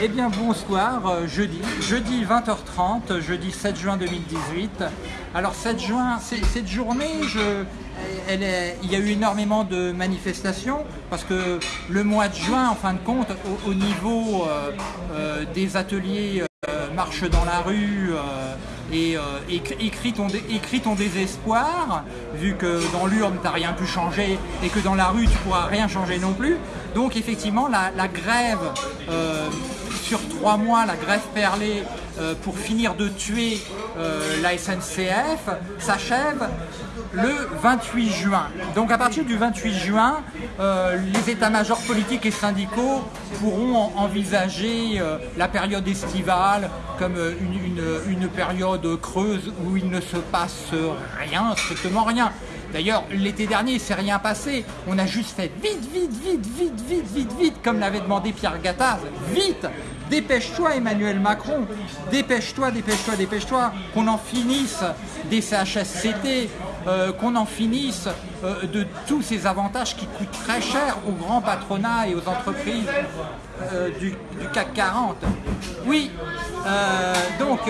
Eh bien bonsoir, euh, jeudi, jeudi 20h30, jeudi 7 juin 2018. Alors 7 juin, cette journée, il y a eu énormément de manifestations parce que le mois de juin, en fin de compte, au, au niveau euh, euh, des ateliers marche dans la rue et écrit, ton, désespoir, vu que dans l'urne t'as rien pu changer et que dans la rue tu pourras rien changer non plus. Donc effectivement la, grève sur trois mois, la grève perlée euh, pour finir de tuer euh, la SNCF s'achève le 28 juin. Donc à partir du 28 juin, euh, les états-majors politiques et syndicaux pourront en- envisager la période estivale comme une, une- une période creuse où il ne se passe rien, strictement rien. D'ailleurs, l'été dernier, il s'est rien passé. On a juste fait vite, vite, vite, vite, vite, vite, vite, comme l'avait demandé Pierre Gattaz. Vite Dépêche-toi, Emmanuel Macron. Dépêche-toi, dépêche-toi, dépêche-toi. Qu'on en finisse des CHSCT, euh, qu'on en finisse euh, de tous ces avantages qui coûtent très cher au grand patronat et aux entreprises euh, du, CAC 40. Oui, donc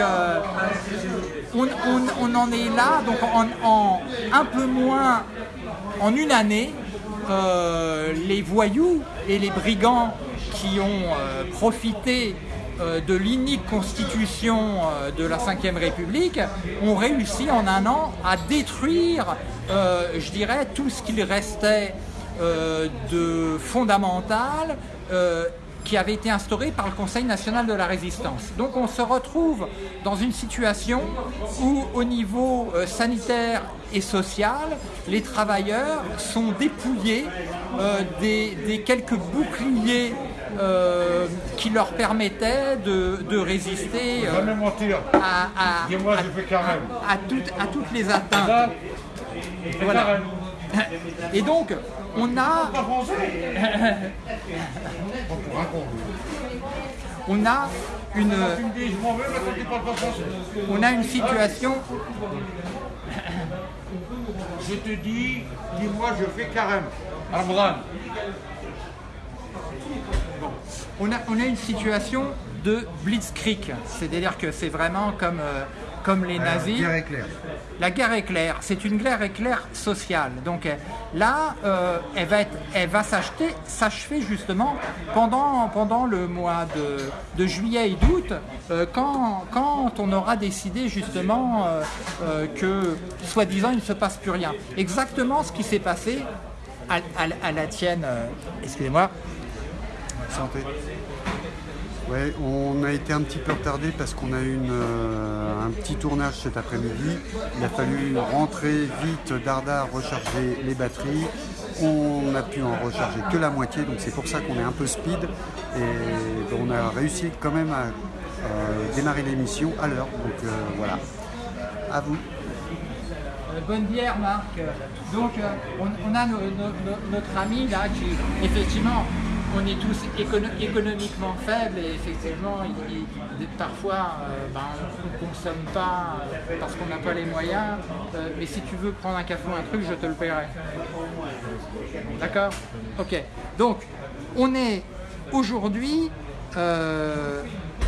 on, en est là, donc en, un peu moins, en une année, les voyous et les brigands qui ont euh, profité euh, de l'unique constitution euh, de la Ve République ont réussi en un an à détruire, je dirais, tout ce qu'il restait de fondamental qui avait été instauré par le Conseil national de la résistance. Donc on se retrouve dans une situation où au niveau sanitaire et social, les travailleurs sont dépouillés des quelques boucliers euh, qui leur permettaient de, de résister euh, à, toutes, à toutes les atteintes. C'est Voilà. Et donc, on a, on a une, on a une situation Je te dis, dis-moi, je fais carême. Abraham. On a, on a une situation de blitzkrieg, c'est-à-dire que c'est vraiment comme, euh, comme les nazis. Guerre éclair. La guerre éclair, c'est une guerre éclair sociale. Donc euh, là, euh, elle va, être- elle va s'acheter- s'achever justement pendant, pendant le mois de, de juillet et d'août, euh, quand, quand on aura décidé justement que, soi-disant, il ne se passe plus rien. Exactement ce qui s'est passé à, à- à la tienne, excusez-moi, Santé. Ouais, on a été un petit peu retardé parce qu'on a eu euh, un petit tournage cet après-midi. Il a fallu rentrer vite, dardard, recharger les batteries. On a pu en recharger que la moitié, donc c'est pour ça qu'on est un peu speed. Et on a réussi quand même à démarrer l'émission à l'heure. Donc euh, voilà. À vous. Euh, bonne bière, Marc. Donc, on, a no- no- no- notre ami là qui, effectivement, on est tous écono- économiquement faibles et effectivement, parfois, euh, ben, on ne consomme pas euh, parce qu'on n'a pas les moyens. Euh, mais si tu veux prendre un café ou un truc, je te le paierai. D'accord? Ok. Donc, on est aujourd'hui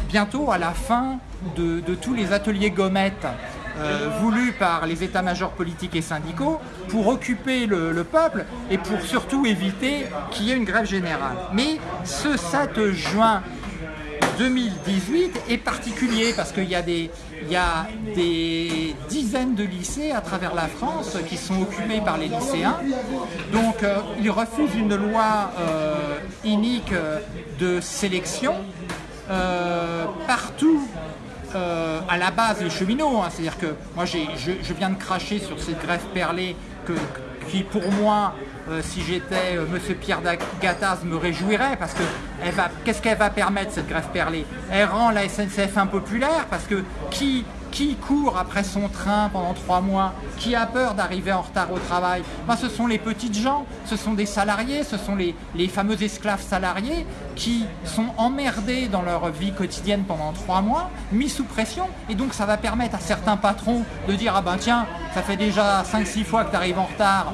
bientôt à la fin de tous les ateliers gommettes euh, voulus par les états-majors politiques et syndicaux pour occuper le, le peuple et pour surtout éviter qu'il y ait une grève générale. Mais ce 7 juin 2018 est particulier parce qu'il y, a des- dizaines de lycées à travers la France qui sont occupés par les lycéens. Donc euh, ils refusent une loi euh, inique euh, de sélection partout. Euh, à la base, les cheminots, hein. c'est-à-dire que moi je, je viens de cracher sur cette grève perlée que, qui pour moi, euh, si j'étais euh, Monsieur Pierre Gattaz, me réjouirait parce que qu'est-ce qu'elle va permettre cette grève perlée? Elle rend la SNCF impopulaire parce que qui qui court après son train pendant trois mois? Qui a peur d'arriver en retard au travail? Ben, Ce sont les petites gens, ce sont des salariés, ce sont les, fameux esclaves salariés qui sont emmerdés dans leur vie quotidienne pendant trois mois, mis sous pression. Et donc ça va permettre à certains patrons de dire Ah ben tiens, ça fait déjà 5-6 fois que tu arrives en retard,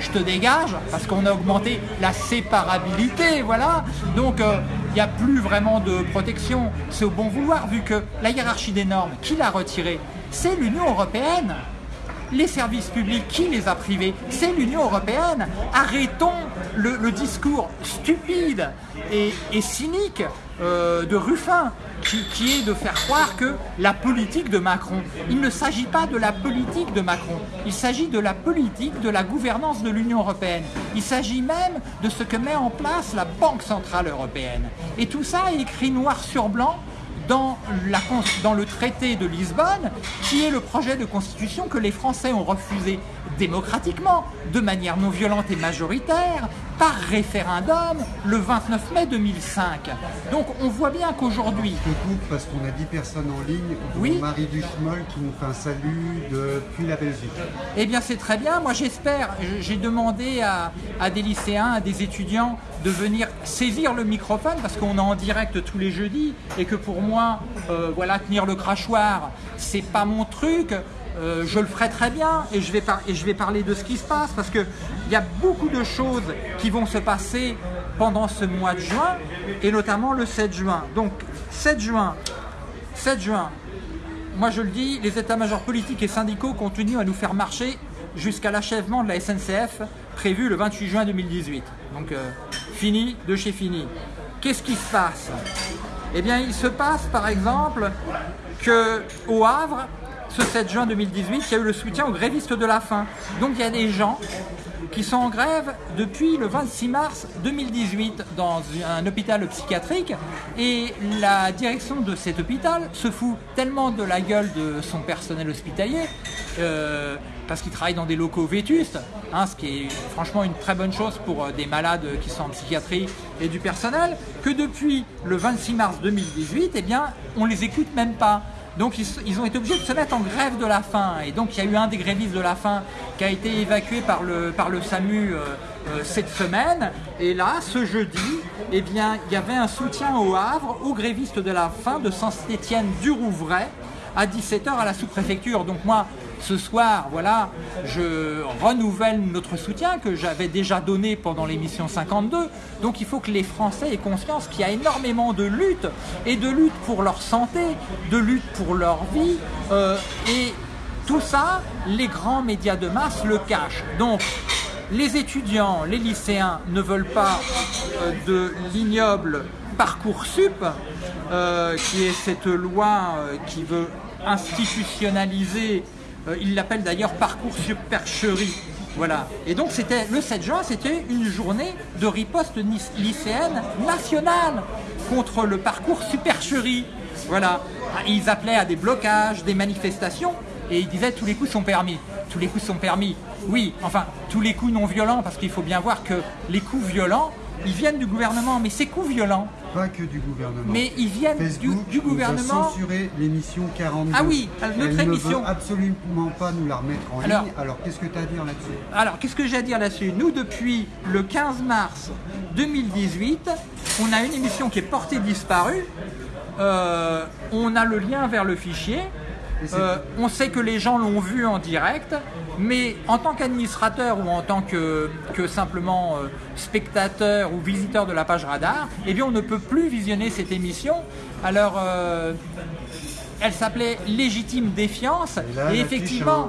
je te dégage parce qu'on a augmenté la séparabilité, voilà. Donc euh, n'y a plus vraiment de protection. C'est au bon vouloir, vu que la hiérarchie des normes, qui l'a retirée C'est l'Union européenne. Les services publics, qui les a privés? C'est l'Union européenne. Arrêtons le, discours stupide et, cynique euh, de Ruffin qui, est de faire croire que la politique de Macron, il ne s'agit pas de la politique de Macron, il s'agit de la politique de la gouvernance de l'Union européenne. Il s'agit même de ce que met en place la Banque centrale européenne. Et tout ça écrit noir sur blanc dans, le traité de Lisbonne, qui est le projet de constitution que les Français ont refusé démocratiquement, de manière non violente et majoritaire, par référendum le 29 mai 2005. Donc on voit bien qu'aujourd'hui... Je coupe parce qu'on a 10 personnes en ligne, oui Marie Duchemol qui nous fait un salut depuis la Belgique. Eh bien c'est très bien, moi j'espère, j'ai demandé à, des lycéens, à des étudiants de venir saisir le microphone parce qu'on est en direct tous les jeudis et que pour moi, euh, voilà, tenir le crachoir, c'est pas mon truc. Euh, je le ferai très bien et je, vais parler de ce qui se passe parce qu'il y a beaucoup de choses qui vont se passer pendant ce mois de juin et notamment le 7 juin. Donc 7 juin, 7 juin, moi je le dis, les états-majors politiques et syndicaux continuent à nous faire marcher jusqu'à l'achèvement de la SNCF prévu le 28 juin 2018. Donc euh, fini de chez fini. Qu'est-ce qui se passe? Eh bien il se passe par exemple qu'au Havre, ce 7 juin 2018, il y a eu le soutien aux grévistes de la faim. Donc il y a des gens qui sont en grève depuis le 26 mars 2018 dans un hôpital psychiatrique et la direction de cet hôpital se fout tellement de la gueule de son personnel hospitalier euh, parce qu'il travaille dans des locaux vétustes, hein, ce qui est franchement une très bonne chose pour euh, des malades qui sont en psychiatrie et du personnel, que depuis le 26 mars 2018, eh bien, on les écoute même pas. Donc ils, ont été obligés de se mettre en grève de la faim. Et donc il y a eu un des grévistes de la faim qui a été évacué par le, SAMU euh, euh, cette semaine. Et là, ce jeudi, eh bien, il y avait un soutien au Havre aux grévistes de la faim de Saint-Étienne du Rouvray à 17h à la sous-préfecture. Donc moi, ce soir, voilà, je renouvelle notre soutien que j'avais déjà donné pendant l'émission 52. Donc il faut que les Français aient conscience qu'il y a énormément de luttes et de lutte pour leur santé, de lutte pour leur vie. Euh, et tout ça, les grands médias de masse le cachent. Donc les étudiants, les lycéens ne veulent pas euh, de l'ignoble Parcoursup, euh, qui est cette loi qui veut institutionnaliser il l'appelle d'ailleurs parcours supercherie. Voilà. Et donc c'était le 7 juin, c'était une journée de riposte lycéenne nationale contre le parcours supercherie. Voilà. Ils appelaient à des blocages, des manifestations, et ils disaient tous les coups sont permis. Tous les coups sont permis. Oui, enfin, tous les coups non violents, parce qu'il faut bien voir que les coups violents, ils viennent du gouvernement, mais ces coups violents. Pas que du gouvernement. Mais ils viennent du, du, gouvernement. Nous a censuré l'émission 42. Ah oui, notre Elle émission. Ne veut absolument pas nous la remettre en ligne. Alors qu'est-ce que tu as à dire là-dessus? Alors qu'est-ce que j'ai à dire là-dessus? Nous, depuis le 15 mars 2018, on a une émission qui est portée disparue. Euh, on a le lien vers le fichier. Euh, on sait que les gens l'ont vu en direct, mais en tant qu'administrateur ou en tant que, simplement euh, spectateur ou visiteur de la page radar, eh bien on ne peut plus visionner cette émission. Alors euh, elle s'appelait Légitime Défiance. Et, effectivement,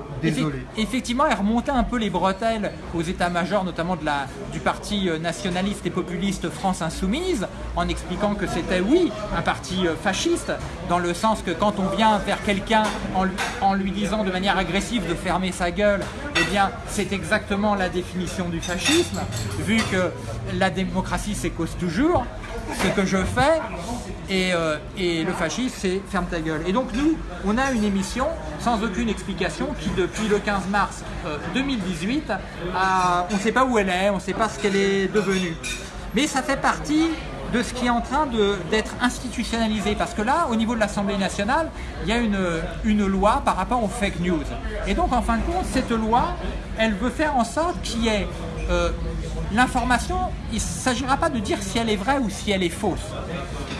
effectivement, elle remontait un peu les bretelles aux états-majors, notamment de la, du parti euh, nationaliste et populiste France Insoumise, en expliquant que c'était, oui, un parti euh, fasciste, dans le sens que quand on vient vers quelqu'un en, en, lui disant de manière agressive de fermer sa gueule, eh bien, c'est exactement la définition du fascisme, vu que la démocratie, cause toujours. Ce que je fais, euh, et, le fascisme, c'est ferme ta gueule. Et donc nous, on a une émission sans aucune explication qui, depuis le 15 mars 2018, euh, on ne sait pas où elle est, on ne sait pas ce qu'elle est devenue. Mais ça fait partie de ce qui est en train d'être institutionnalisé. Parce que là, au niveau de l'Assemblée nationale, il y a une, une loi par rapport aux fake news. Et donc, en fin de compte, cette loi, elle veut faire en sorte qu'il y ait euh, l'information, il ne s'agira pas de dire si elle est vraie ou si elle est fausse.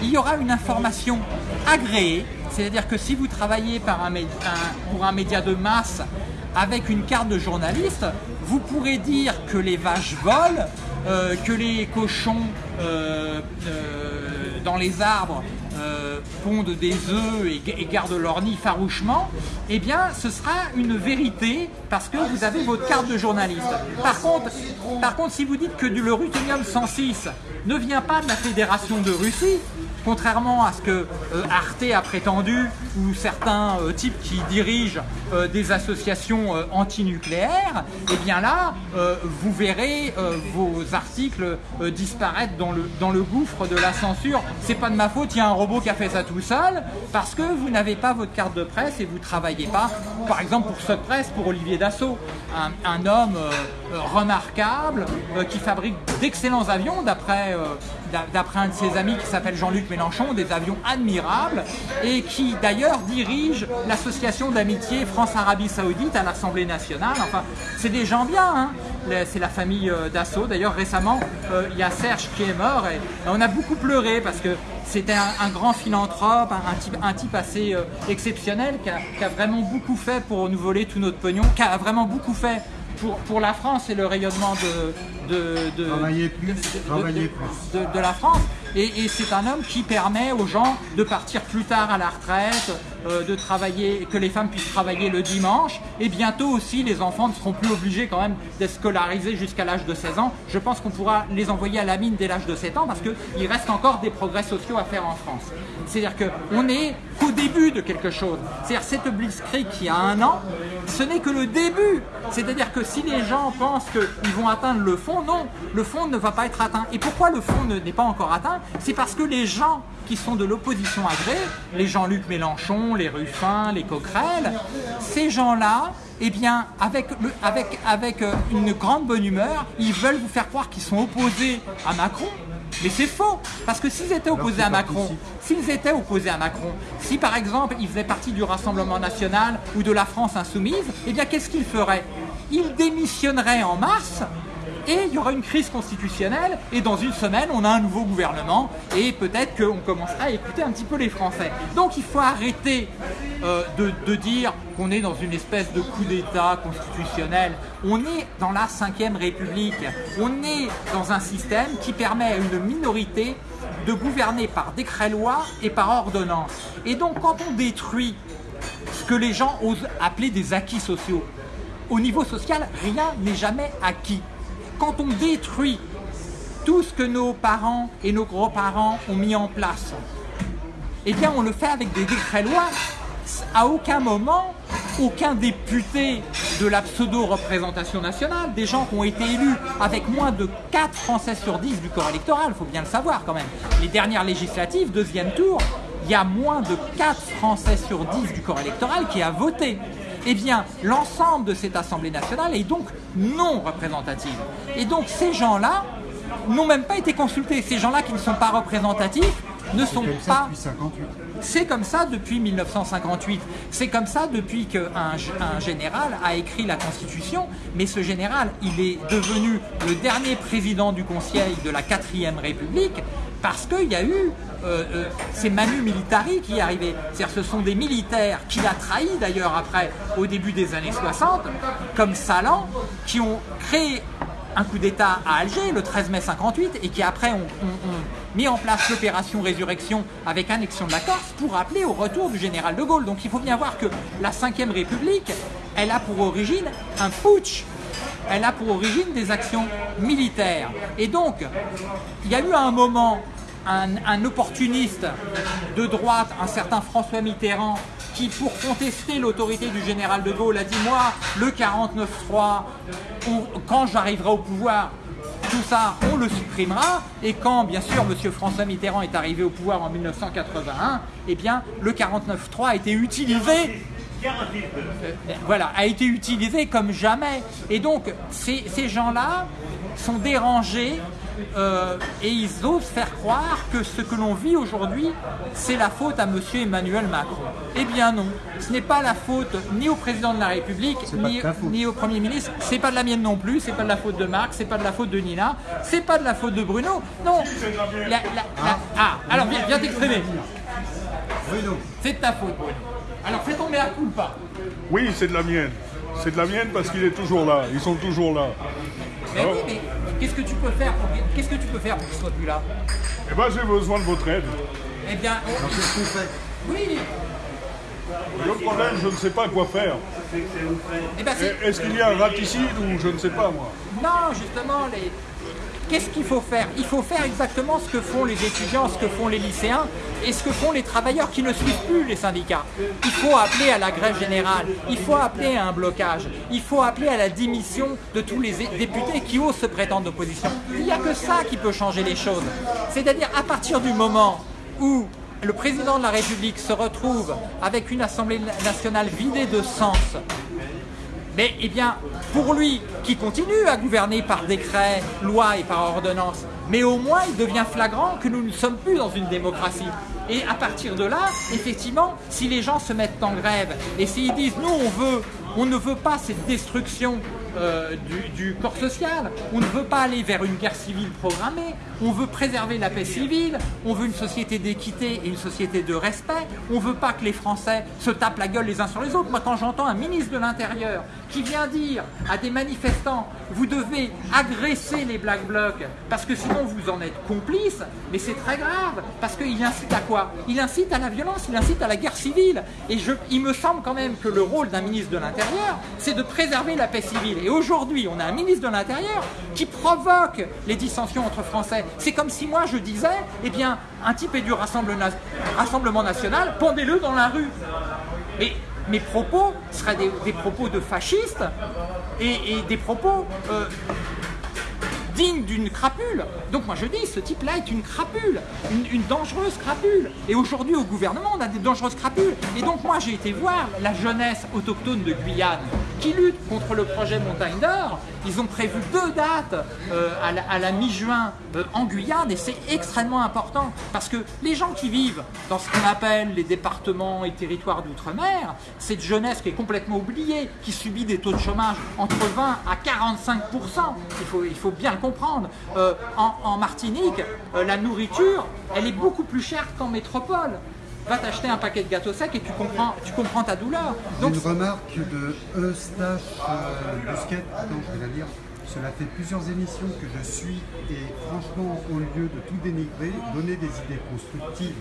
Il y aura une information agréée, c'est-à-dire que si vous travaillez pour un média de masse avec une carte de journaliste, vous pourrez dire que les vaches volent, euh, que les cochons euh, dans les arbres euh, pondent des œufs et, gardent leur nid farouchement, eh bien ce sera une vérité parce que vous avez votre carte de journaliste. Par contre, par contre si vous dites que le ruthénium 106 ne vient pas de la Fédération de Russie, contrairement à ce que euh, Arte a prétendu ou certains euh, types qui dirigent euh, des associations antinucléaires, eh bien là, vous verrez vos articles disparaître dans le, dans le gouffre de la censure. C'est pas de ma faute, il y a un robot qui a fait ça tout seul, parce que vous n'avez pas votre carte de presse et vous travaillez pas, par exemple pour cette presse, pour Olivier Dassault, un, homme remarquable qui fabrique d'excellents avions, d'après d'a- d'après un de ses amis qui s'appelle Jean-Luc Mélenchon, des avions admirables, et qui d'ailleurs dirige l'association d'amitié France-Arabie Saoudite à l'Assemblée nationale. Enfin, c'est des gens bien, hein. C'est la famille euh, Dassault. D'ailleurs, récemment, euh, il y a Serge qui est mort, et, on a beaucoup pleuré parce que c'était un, grand philanthrope, un, type, un assez euh, exceptionnel qui a, qui a vraiment beaucoup fait pour nous voler tout notre pognon, qui a vraiment beaucoup fait pour, pour la France et le rayonnement de, de, de, Travailler plus, de- de- travailler de- plus. de, de la France. Et, et c'est un homme qui permet aux gens de partir plus tard à la retraite, de travailler, que les femmes puissent travailler le dimanche. Et bientôt aussi, les enfants ne seront plus obligés quand même d'être scolarisés jusqu'à l'âge de 16 ans. Je pense qu'on pourra les envoyer à la mine dès l'âge de 7 ans parce qu'il reste encore des progrès sociaux à faire en France. C'est-à-dire qu'on n'est qu'au début de quelque chose. C'est-à-dire cette Blitzkrieg qui a un an, ce n'est que le début. C'est-à-dire que si les gens pensent qu'ils vont atteindre le fond, non, le fond ne va pas être atteint. Et pourquoi le fond ne- n'est pas encore atteint? C'est parce que les gens qui sont de l'opposition agrée, les Jean-Luc Mélenchon, les Ruffin, les Coquerel, ces gens-là, eh bien, avec, le- avec, avec euh, une grande bonne humeur, ils veulent vous faire croire qu'ils sont opposés à Macron. Mais c'est faux, parce que s'ils étaient opposés à Macron. S'ils étaient opposés à Macron, si par exemple ils faisaient partie du Rassemblement national ou de la France insoumise, eh bien qu'est-ce qu'ils feraient? Ils démissionneraient en mars et il y aura une crise constitutionnelle et dans une semaine on a un nouveau gouvernement et peut-être qu'on commencera à écouter un petit peu les Français. Donc il faut arrêter euh, de, de dire qu'on est dans une espèce de coup d'État constitutionnel. On est dans la Ve République. On est dans un système qui permet à une minorité de gouverner par décret-loi et par ordonnance. Et donc quand on détruit ce que les gens osent appeler des acquis sociaux, au niveau social, rien n'est jamais acquis. Quand on détruit tout ce que nos parents et nos grands-parents ont mis en place, eh bien on le fait avec des décrets-lois. À aucun moment, aucun député de la pseudo-représentation nationale, des gens qui ont été élus avec moins de 4 Français sur 10 du corps électoral, il faut bien le savoir quand même. Les dernières législatives, deuxième tour, il y a moins de 4 Français sur 10 du corps électoral qui a voté. Eh bien, l'ensemble de cette Assemblée nationale est donc non représentative. Et donc ces gens-là n'ont même pas été consultés. Ces gens-là qui ne sont pas représentatifs ne sont pas depuis 58. c'est comme ça depuis 1958. C'est comme ça depuis qu'un un général a écrit la Constitution. Mais ce général, il est devenu le dernier président du Conseil de la 4ème République parce qu'il y a eu euh, euh, c'est Manu Militari qui arrivé. C'est-à-dire ce sont des militaires qu'il a trahis d'ailleurs après, au début des années 60, comme Salan, qui ont créé un coup d'État à Alger le 13 mai 58 et qui après ont, mis en place l'opération Résurrection avec annexion de la Corse pour appeler au retour du général de Gaulle. Donc il faut bien voir que la Ve République, elle a pour origine un putsch. Elle a pour origine des actions militaires. Et donc, il y a eu un moment un, un opportuniste de droite, un certain François Mitterrand, qui pour contester l'autorité du général de Gaulle a dit moi le 49-3, quand j'arriverai au pouvoir, tout ça, on le supprimera. Et quand, bien sûr, M. François Mitterrand est arrivé au pouvoir en 1981, eh bien, le 49.3 a été utilisé. voilà, a été utilisé comme jamais. Et donc, ces gens-là sont dérangés euh, et ils osent faire croire que ce que l'on vit aujourd'hui, c'est la faute à M. Emmanuel Macron. Eh bien non, ce n'est pas la faute ni au président de la République, pas ni, au Premier ministre, c'est pas de la mienne non plus, c'est pas de la faute de Marc, c'est pas de la faute de Nina, c'est pas de la faute de Bruno, non. La- la- la- ah, alors viens, viens t'exprimer. Bruno, C'est de ta faute, Bruno. Alors fais tomber la culpa. Oui, c'est de la mienne. C'est de la mienne parce qu'il est toujours là. Ils sont toujours là. Mais oui, mais qu'est-ce que tu peux faire pour qu'est-ce que tu peux faire pour qu'il soit plus là? Eh ben, j'ai besoin de votre aide. Eh bien, on- Alors, qu'est-ce qu'on fait oui. Le problème, je ne sais pas quoi faire. Eh ben, c'est- Est-ce qu'il y a un raticide ou je ne sais pas, moi? Non, justement, les... qu'est-ce qu'il faut faire? Il faut faire exactement ce que font les étudiants, ce que font les lycéens et ce que font les travailleurs qui ne suivent plus les syndicats. Il faut appeler à la grève générale, il faut appeler à un blocage, il faut appeler à la démission de tous les députés qui osent se prétendre d'opposition. Il n'y a que ça qui peut changer les choses. C'est-à-dire à partir du moment où le président de la République se retrouve avec une Assemblée nationale vidée de sens, mais eh bien, pour lui, qui continue à gouverner par décret, loi et par ordonnance, mais au moins il devient flagrant que nous ne sommes plus dans une démocratie. Et à partir de là, effectivement, si les gens se mettent en grève et s'ils disent nous on veut, on ne veut pas cette destruction euh, du, corps social, on ne veut pas aller vers une guerre civile programmée, on veut préserver la paix civile, on veut une société d'équité et une société de respect, on veut pas que les Français se tapent la gueule les uns sur les autres. Moi quand j'entends un ministre de l'Intérieur qui vient dire à des manifestants vous devez agresser les Black Blocs parce que sinon vous en êtes complices, mais c'est très grave parce qu'il incite à quoi? Il incite à la violence, il incite à la guerre civile. Et il me semble quand même que le rôle d'un ministre de l'Intérieur, c'est de préserver la paix civile. Et aujourd'hui, on a un ministre de l'Intérieur qui provoque les dissensions entre Français. C'est comme si moi je disais, eh bien, un type est du Rassemblement na- Rassemblement national, pendez-le dans la rue. Mais mes propos seraient des, propos de fascistes et, et des propos euh, dignes d'une crapule. Donc moi je dis, ce type-là est une crapule, une, dangereuse crapule. Et aujourd'hui au gouvernement, on a des dangereuses crapules. Et donc moi j'ai été voir la jeunesse autochtone de Guyane qui lutte contre le projet Montagne d'Or. Ils ont prévu deux dates euh, à la, à la mi-juin euh, en Guyane et c'est extrêmement important parce que les gens qui vivent dans ce qu'on appelle les départements et territoires d'outre-mer, cette jeunesse qui est complètement oubliée, qui subit des taux de chômage entre 20 à 45 il faut, il faut bien le Euh, en, Martinique, euh, la nourriture, elle est beaucoup plus chère qu'en métropole. Va t'acheter un paquet de gâteaux secs et tu comprends, tu comprends ta douleur. Une remarque de Eustache euh, Busquet, attends, je vais la lire. Cela fait plusieurs émissions que je suis et franchement, au lieu de tout dénigrer, donner des idées constructives.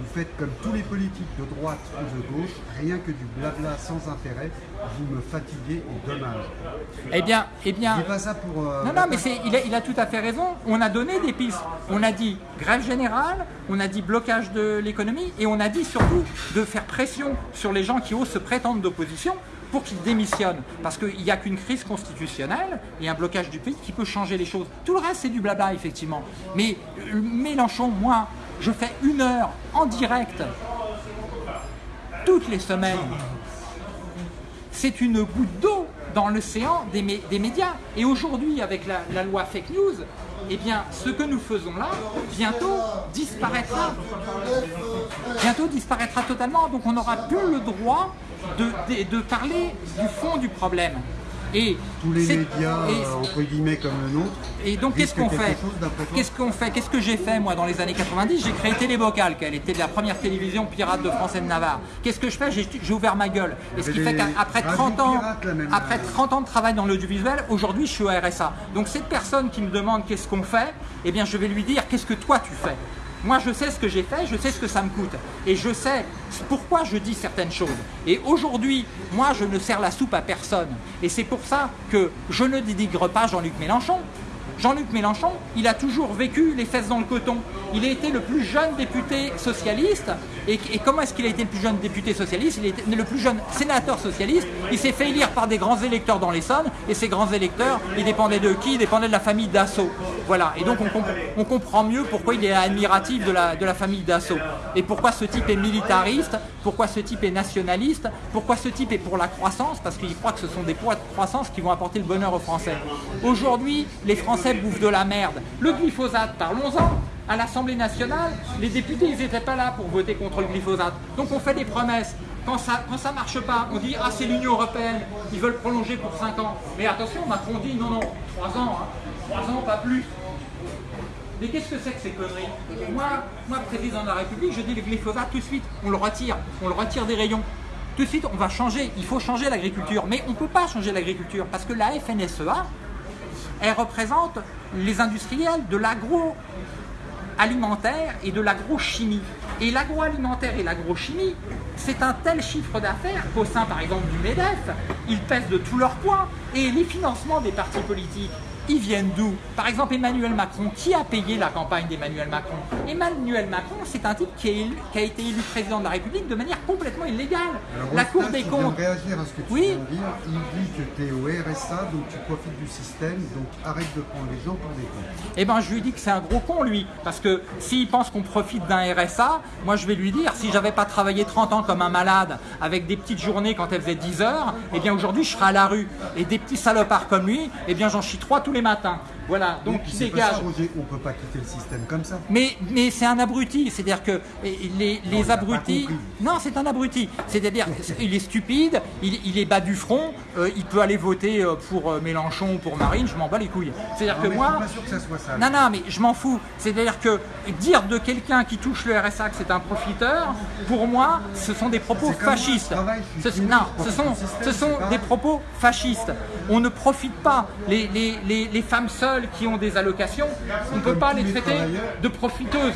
Vous faites comme tous les politiques de droite ou de gauche, rien que du blabla sans intérêt. Vous me fatiguez et dommage. eh bien, eh bien, Dis pas ça pour. euh, Non, non, mais c'est, il, a, il a tout à fait raison. On a donné des pistes. On a dit grève générale, on a dit blocage de l'économie et on a dit surtout de faire pression sur les gens qui osent se prétendre d'opposition pour qu'ils démissionnent. Parce qu'il n'y a qu'une crise constitutionnelle et un blocage du pays qui peut changer les choses. Tout le reste, c'est du blabla, effectivement. Mais euh, Mélenchon, moi, je fais une heure en direct toutes les semaines c'est une goutte d'eau dans l'océan des, mé- des médias. Et aujourd'hui, avec la, loi fake news, eh bien, ce que nous faisons là, bientôt disparaîtra. Bientôt disparaîtra totalement. Donc, on n'aura plus le droit de parler du fond du problème. Et Tous les médias, et- euh, entre guillemets, comme le nôtre. et donc qu'est-ce qu'on fait Qu'est-ce qu'on fait Qu'est-ce que j'ai fait moi dans les années 90 J'ai créé Télébocal, qui était la première télévision pirate de France et de Navarre. Qu'est-ce que je fais J'ai ouvert ma gueule. Et ce qui fait qu'après radios 30 ans, après 30 ans de travail dans l'audiovisuel, aujourd'hui je suis au RSA. Donc cette personne qui me demande qu'est-ce qu'on fait, eh bien je vais lui dire qu'est-ce que toi tu fais. Moi, je sais ce que j'ai fait, je sais ce que ça me coûte. Et je sais pourquoi je dis certaines choses. Et aujourd'hui, moi, je ne sers la soupe à personne. Et c'est pour ça que je ne dénigre pas Jean-Luc Mélenchon. Jean-Luc Mélenchon, il a toujours vécu les fesses dans le coton. Il a été le plus jeune député socialiste. Et, comment est-ce qu'il a été le plus jeune député socialiste? Il a été le plus jeune sénateur socialiste. Il s'est fait élire par des grands électeurs dans l'Essonne. Et ces grands électeurs, ils dépendaient de qui? Ils dépendaient de la famille Dassault. Voilà. Et donc on, comp- on comprend mieux pourquoi il est admiratif de la, de la famille Dassault. Et pourquoi ce type est militariste, pourquoi ce type est nationaliste, pourquoi ce type est pour la croissance, parce qu'il croit que ce sont des poids de croissance qui vont apporter le bonheur aux Français. Aujourd'hui, les Français bouffent de la merde. Le glyphosate, parlons-en. À l'Assemblée nationale, les députés, ils n'étaient pas là pour voter contre le glyphosate. Donc on fait des promesses. Quand ça quand ça marche pas, on dit ah c'est l'Union européenne, ils veulent prolonger pour 5 ans. Mais attention, Macron dit non non, 3 ans, hein. 3 ans pas plus. Mais qu'est-ce que c'est que ces conneries? Moi, moi, président de la République, je dis le glyphosate tout de suite, on le retire, on le retire des rayons. Tout de suite, on va changer, il faut changer l'agriculture. Mais on ne peut pas changer l'agriculture parce que la FNSEA, elle représente les industriels de l'agro alimentaire et de l'agrochimie. Et l'agroalimentaire et l'agrochimie, c'est un tel chiffre d'affaires qu'au sein, par exemple, du MEDEF, ils pèsent de tout leur poids. Et les financements des partis politiques, ils viennent d'où? Par exemple, Emmanuel Macron, qui a payé la campagne d'Emmanuel Macron? Emmanuel Macron, c'est un type qui, est élu- qui a été élu président de la République de manière complètement illégale. Alors, la Cour des comptes. réagir à ce que tu Oui. viens de dire. Il dit que tu es au RSA, donc tu profites du système, donc arrête de prendre les gens pour des cons. Eh ben, je lui dis que c'est un gros con, lui. Parce que s'il pense qu'on profite d'un RSA, moi, je vais lui dire, si j'avais pas travaillé 30 ans comme un malade, avec des petites journées quand elles faisaient 10 heures, eh bien, aujourd'hui, je serais à la rue. Et des petits salopards comme lui, eh bien, j'en chie trois tous les matins. Voilà. Donc, il dégage. ça, Roger, on peut pas quitter le système comme ça. Mais, mais c'est un abruti, c'est-à-dire que les, les abrutis. Non, c'est un abruti. C'est-à-dire, il est stupide, il, il est bas du front, euh, il peut aller voter euh, pour euh, Mélenchon ou pour Marine, je m'en bats les couilles. C'est-à-dire que mais moi. je suis pas sûr que ça soit ça. Non, non, mais je m'en fous. C'est-à-dire que dire de quelqu'un qui touche le RSA que c'est un profiteur, pour moi, ce sont des propos fascistes. Ce- non, ce sont, système, ce sont des propos fascistes. On ne profite pas. Les, les, les, les femmes seules qui ont des allocations, on ne peut pas les traiter de profiteuses.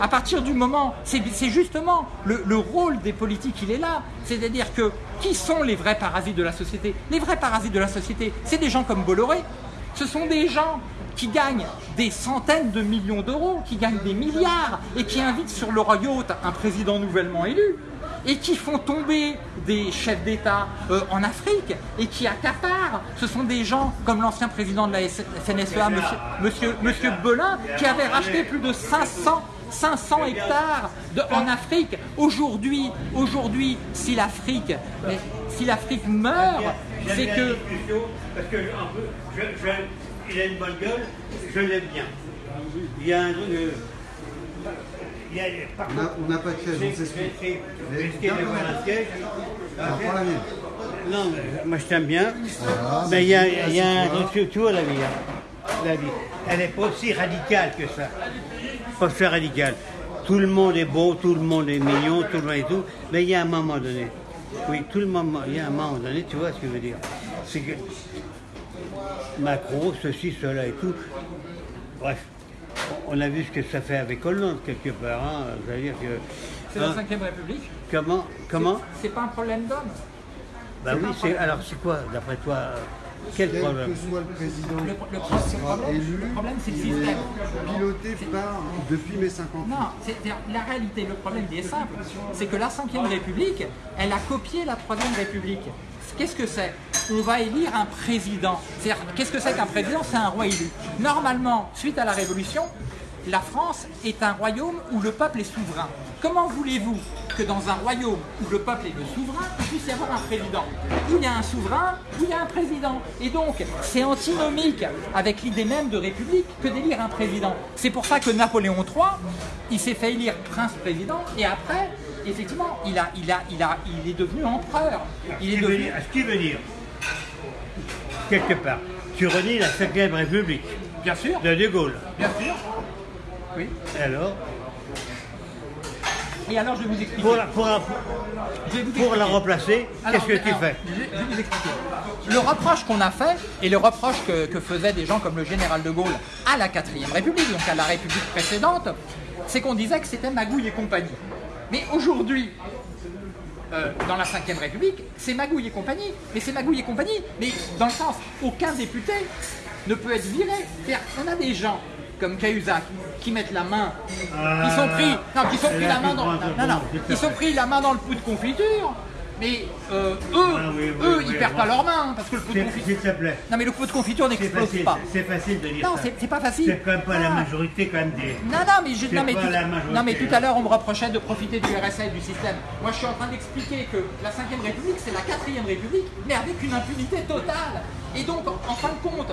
À partir du moment, c'est justement le, le rôle des politiques, il est là. C'est-à-dire que qui sont les vrais parasites de la société? Les vrais parasites de la société, c'est des gens comme Bolloré. Ce sont des gens qui gagnent des centaines de millions d'euros, qui gagnent des milliards et qui invitent sur leur yacht un président nouvellement élu et qui font tomber des chefs d'État euh, en Afrique et qui accaparent. Ce sont des gens comme l'ancien président de la FNSEA, monsieur, monsieur, monsieur Belin, qui avait racheté plus de 500 500 hectares de- en Afrique. Aujourd'hui, aujourd'hui, si l'Afrique, si l'Afrique meurt, c'est que parce je, je- il a une bonne gueule, je l'aime bien. Il y a un truc. On n'a pas de chaise, on s'explique. un siège. Prends la mienne. Non, mais moi je t'aime bien. Voilà, mais il y a, y a un truc, tu vois la vie, hein. la vie, elle n'est pas aussi radicale que ça. Pas aussi radicale. Tout le monde est beau, tout le monde est mignon, tout le monde est tout, mais il y a un moment donné. Oui, tout le moment, il y a un moment donné, tu vois ce que je veux dire. C'est que Macron, ceci, cela et tout. Bref, on a vu ce que ça fait avec Hollande quelque part. Hein. C'est-à-dire que. c'est la hein, 5 République. comment Comment C'est pas un problème d'homme. Bah oui, c'est alors c'est quoi, d'après toi, quel Quel problème que soit le président Le, le qui pro- le sera problème, élu, le problème, c'est le système. piloté par, depuis mai 58. Non, c'est la réalité, le problème il est simple. C'est que la 5ème République, elle a copié la 3ème République. Qu'est-ce que c'est? On va élire un président. C'est-à-dire, qu'est-ce que c'est qu'un président? C'est un roi élu. Normalement, suite à la Révolution, la France est un royaume où le peuple est souverain. Comment voulez-vous que dans un royaume où le peuple est le souverain, il puisse y avoir un président? Il y a un souverain, il y a un président. Et donc, c'est antinomique avec l'idée même de république que d'élire un président. C'est pour ça que Napoléon III, il s'est fait élire prince-président et après, effectivement, il, a, il, a, il, a, il est devenu empereur. Il Ce est qui veut devenu... dire- ce qui veut dire, quelque part, tu renies la 5ème République Bien sûr, de De Gaulle. bien sûr. Oui. Et alors, Et alors, je vais vous expliquer. pour la, pour la, Je vais vous pour la expliquer. remplacer, qu'est-ce que tu alors, fais je, je vais vous expliquer. Le reproche qu'on a fait, et le reproche que, que faisaient des gens comme le général de Gaulle à la 4ème République, donc à la République précédente, c'est qu'on disait que c'était Magouille et compagnie. Mais aujourd'hui, euh, dans la 5ème République, c'est Magouille et compagnie. Mais c'est Magouille et compagnie, mais dans le sens, aucun député ne peut être viré. C'est-à-dire, on a des gens comme Cahuzac qui mettent la main, qui sont pris, non, qui sont pris la main dans, non, non, non, qui sont pris la main dans le pot de confiture. Mais euh, eux, Ah oui, oui, eux, oui, ils perdent pas leurs mains parce que le pot de confiture. s'il te plaît. Non, mais le pot de confiture n'explose pas. c'est facile de dire Non, c'est pas facile. C'est quand même pas la Ah. majorité quand même des... Non, non, mais, je, non, mais, tout, la majorité. non, mais tout à l'heure, on me reprochait de profiter du RSA et du système. Moi, je suis en train d'expliquer que la 5ème République, c'est la 4ème République, mais avec une impunité totale. Et donc, en, en fin de compte,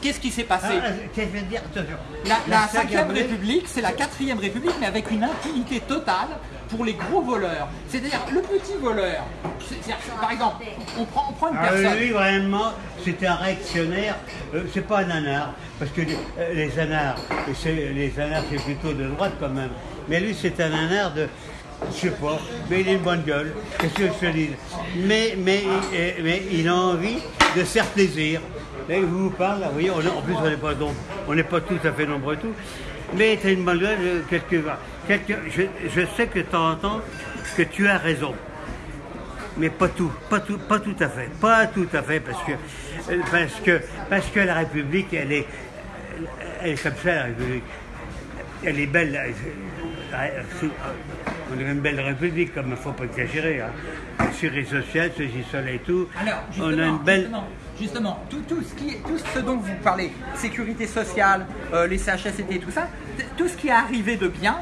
qu'est-ce qui s'est passé Ah, qu'est-ce que je veux dire Attention. La, la cinquième 5ème République, c'est la 4ème République, mais avec une impunité totale pour les gros voleurs. C'est-à-dire, le petit voleur, par exemple, on prend, on prend une Ah, personne. lui, vraiment, c'est un réactionnaire. Euh, c'est pas un anard, parce que les, euh, les anards, c'est- les anards, c'est plutôt de droite quand même. Mais lui, c'est un anard de. Je sais pas, mais il a une bonne gueule. Qu'est-ce que je te dis? Mais, mais, euh, mais il a envie de se faire plaisir. Vous parle, là, vous voyez, on est- en plus on n'est pas, nom- on n'est pas tout à fait nombreux tout. Mais as une bonne gueule, euh, quelque, quelque, je, je sais que de temps en temps que tu as raison. Mais pas tout, pas tout, pas tout à fait, pas tout à fait, parce que, euh, parce que, parce que la République, elle est, elle est comme ça, la République. Elle est belle. c'est- euh, c'est- On est une belle République, comme il ne faut pas exagérer. Hein. Assuré social, ceci, cela et tout. Alors, on a une belle. justement, justement, tout, tout ce qui tout ce dont vous parlez, sécurité sociale, euh, les CHSCT, tout ça, tout ce qui est arrivé de bien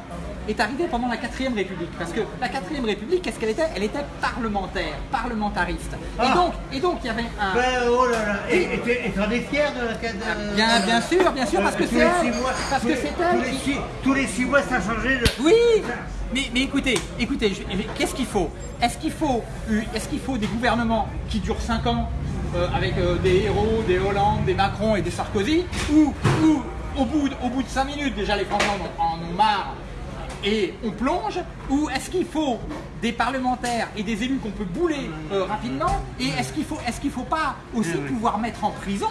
est arrivé pendant la 4ème République. Parce que la 4ème République, qu'est-ce qu'elle était? Elle était parlementaire, parlementariste. Et Ah. donc, et donc, il y avait un... Ben, oh là là, et et tu et t'en es fier de la de- Bien, bien sûr, bien sûr, parce que Euh, c'est elle. mois, Parce tous que les- c'est tous elle les qui... six- Tous les six mois, ça a changé de. Oui, mais, mais écoutez, écoutez, qu'est-ce qu'il faut? Est-ce qu'il faut, est qu'il faut des gouvernements qui durent 5 ans? Euh, avec euh, des héros, des Hollande, des Macron et des Sarkozy, ou, ou au, bout, de- au bout de 5 minutes, déjà les Français en, ont- marre et on plonge Ou est-ce qu'il faut des parlementaires et des élus qu'on peut bouler euh, rapidement Et est-ce qu'il faut, qu'il faut pas aussi pouvoir mettre en prison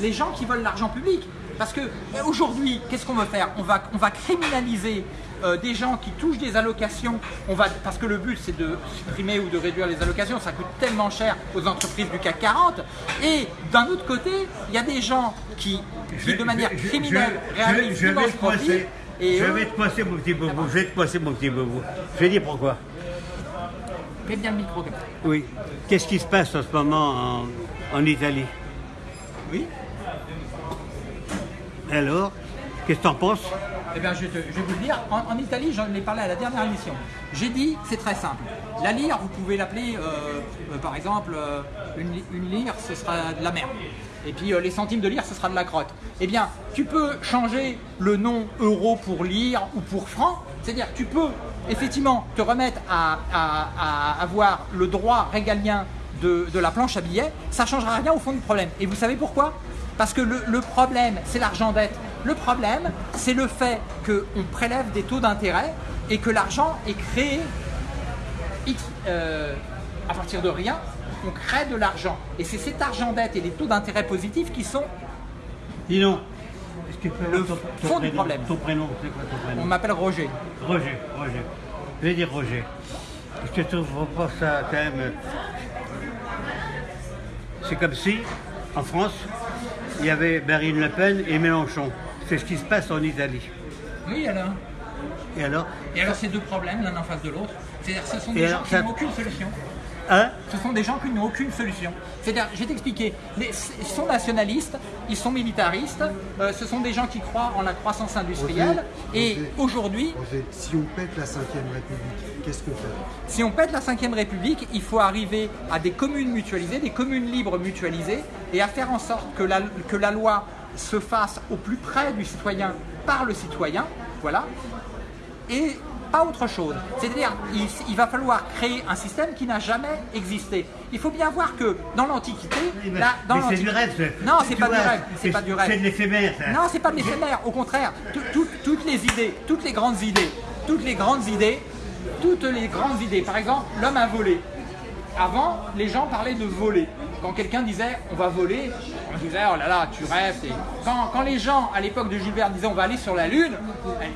les gens qui veulent l'argent public? Parce que aujourd'hui, qu'est-ce qu'on veut faire? On va, on va criminaliser euh, des gens qui touchent des allocations. On va, parce que le but c'est de supprimer ou de réduire les allocations, ça coûte tellement cher aux entreprises du CAC 40. Et d'un autre côté, il y a des gens qui, qui de manière Je- criminelle je- réalisent je vais. Et je eux, vais te coincer mon petit boubou. Je vais te coincer mon petit boubou. Je vais dire pourquoi. Mets bien le micro. Oui. Qu'est-ce qui se passe en ce moment en, en Italie? Oui. Alors Qu'est-ce que t'en penses? Eh bien, je, vais vous le dire. En, Italie, j'en ai parlé à la dernière émission. J'ai dit, c'est très simple. La lyre, vous pouvez l'appeler, euh, euh, par exemple, euh, une, une lyre, ce sera de la merde. Et puis les centimes de lyre, ce sera de la crotte. Eh bien, tu peux changer le nom euro pour lyre ou pour franc. C'est-à-dire, tu peux effectivement te remettre à, avoir le droit régalien de, la planche à billets. Ça ne changera rien au fond du problème. Et vous savez pourquoi? Parce que le, le problème, c'est l'argent dette. Le problème, c'est le fait qu'on prélève des taux d'intérêt et que l'argent est créé euh, à partir de rien. On crée de l'argent. Et c'est cet argent dette et les taux d'intérêt positifs qui sont. Dis donc. Est-ce que tu peux Le avoir ton, ton fond du problème. Ton prénom, c'est quoi ton On prénom m'appelle Roger. Roger, Roger. Je vais dire Roger. Ne trouves pas ça quand même. euh, C'est comme si, en France, il y avait Marine Le Pen et Mélenchon. C'est ce qui se passe en Italie. Oui, alors. Et alors Et alors, ces deux problèmes, l'un en face de l'autre, c'est-à-dire ce sont des gens qui ça- n'ont aucune solution. Hein Ce sont des gens qui n'ont aucune solution. C'est-à-dire, je vais t'expliquer, ils sont nationalistes, ils sont militaristes, euh, ce sont des gens qui croient en la croissance industrielle. Roger, Et aujourd'hui, si on pète la 5ème République, qu'est-ce qu'on fait si on pète la 5ème République, il faut arriver à des communes mutualisées, des communes libres mutualisées, et à faire en sorte que la, que la loi se fasse au plus près du citoyen par le citoyen, voilà, et pas autre chose. C'est-à-dire, il, il va falloir créer un système qui n'a jamais existé. Il faut bien voir que dans l'Antiquité, mais mais c'est du rêve. Non, c'est pas du rêve. C'est pas du rêve. C'est de l'éphémère. Non, c'est pas de l'éphémère. Au contraire, tout- tout- toutes les idées, toutes les grandes idées, toutes les grandes idées, toutes les grandes idées. Par exemple, l'homme a volé. Avant, les gens parlaient de voler. Quand quelqu'un disait on va voler, on disait oh là là, tu rêves. Quand, quand les gens, à l'époque de Verne, disaient on va aller sur la Lune,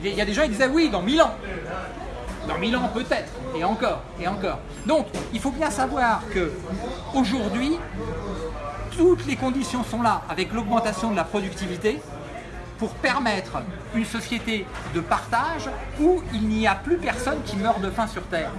il y a des gens qui disaient oui, dans mille ans. Dans mille ans peut-être, et encore, et encore. Donc, il faut bien savoir que aujourd'hui, toutes les conditions sont là avec l'augmentation de la productivité pour permettre une société de partage où il n'y a plus personne qui meurt de faim sur Terre.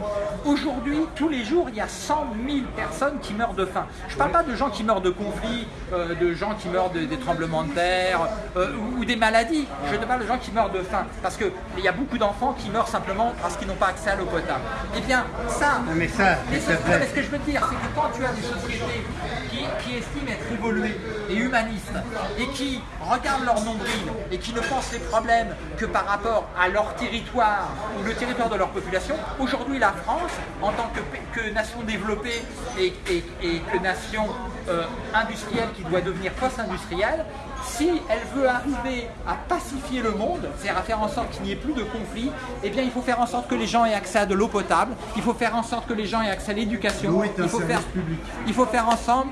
Aujourd'hui, tous les jours, il y a 100 000 personnes qui meurent de faim. Je ne parle pas de gens qui meurent de conflits, euh, de gens qui meurent de- des tremblements de terre euh, ou, ou des maladies. Je te parle de gens qui meurent de faim. Parce qu'il y a beaucoup d'enfants qui meurent simplement parce qu'ils n'ont pas accès à l'eau potable. Eh bien, ça, mais ça, soci- vrai. mais ce que je veux te dire, c'est que quand tu as des sociétés qui, qui estiment être évoluées et humanistes et qui regardent leur nombril et qui ne pensent les problèmes que par rapport à leur territoire ou le territoire de leur population, aujourd'hui la France, en tant que, nation développée et que nation euh, industrielle qui doit devenir post-industrielle, si elle veut arriver à pacifier le monde, c'est-à-dire à faire en sorte qu'il n'y ait plus de conflits, eh bien il faut faire en sorte que les gens aient accès à de l'eau potable, il faut faire en sorte que les gens aient accès à l'éducation, il faut faire, public. il faut faire ensemble,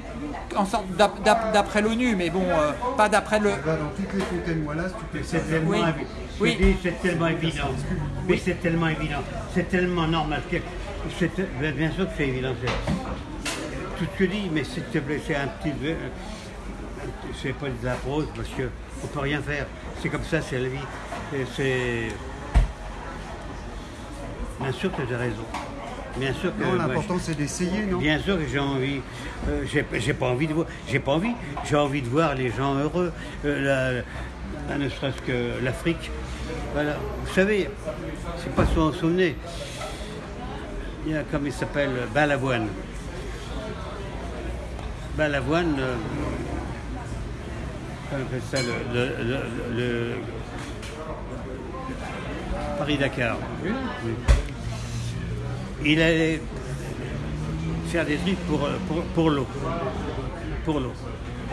en sorte d'ap- d'ap- d'après l'ONU, mais bon, euh, pas d'après le, Va dans toutes les fontaines Wallace, tu peux C'est tellement, Oui. évi- Oui. je dis, c'est tellement évident. Mais c'est tellement évident. C'est tellement normal. bien sûr que c'est évident. Tout ce que je dis, mais s'il te plaît, c'est un petit. C'est pas de la prose parce que on peut rien faire. C'est comme ça, c'est la vie. C'est. Bien sûr que j'ai raison. Bien sûr que. Non, l'important c'est d'essayer, non? Bien sûr que j'ai envie. euh, j'ai j'ai pas envie de voir. J'ai pas envie. J'ai envie de voir les gens heureux. Euh, la- ne serait-ce que l'Afrique. Voilà. Vous savez, c'est pas si vous vous souvenez. Il y a comme il s'appelle Balavoine. Balavoine. euh, comment on appelle ça le, le- le- le- Paris-Dakar. Oui. Il allait faire des trucs pour, pour, pour l'eau. Pour l'eau.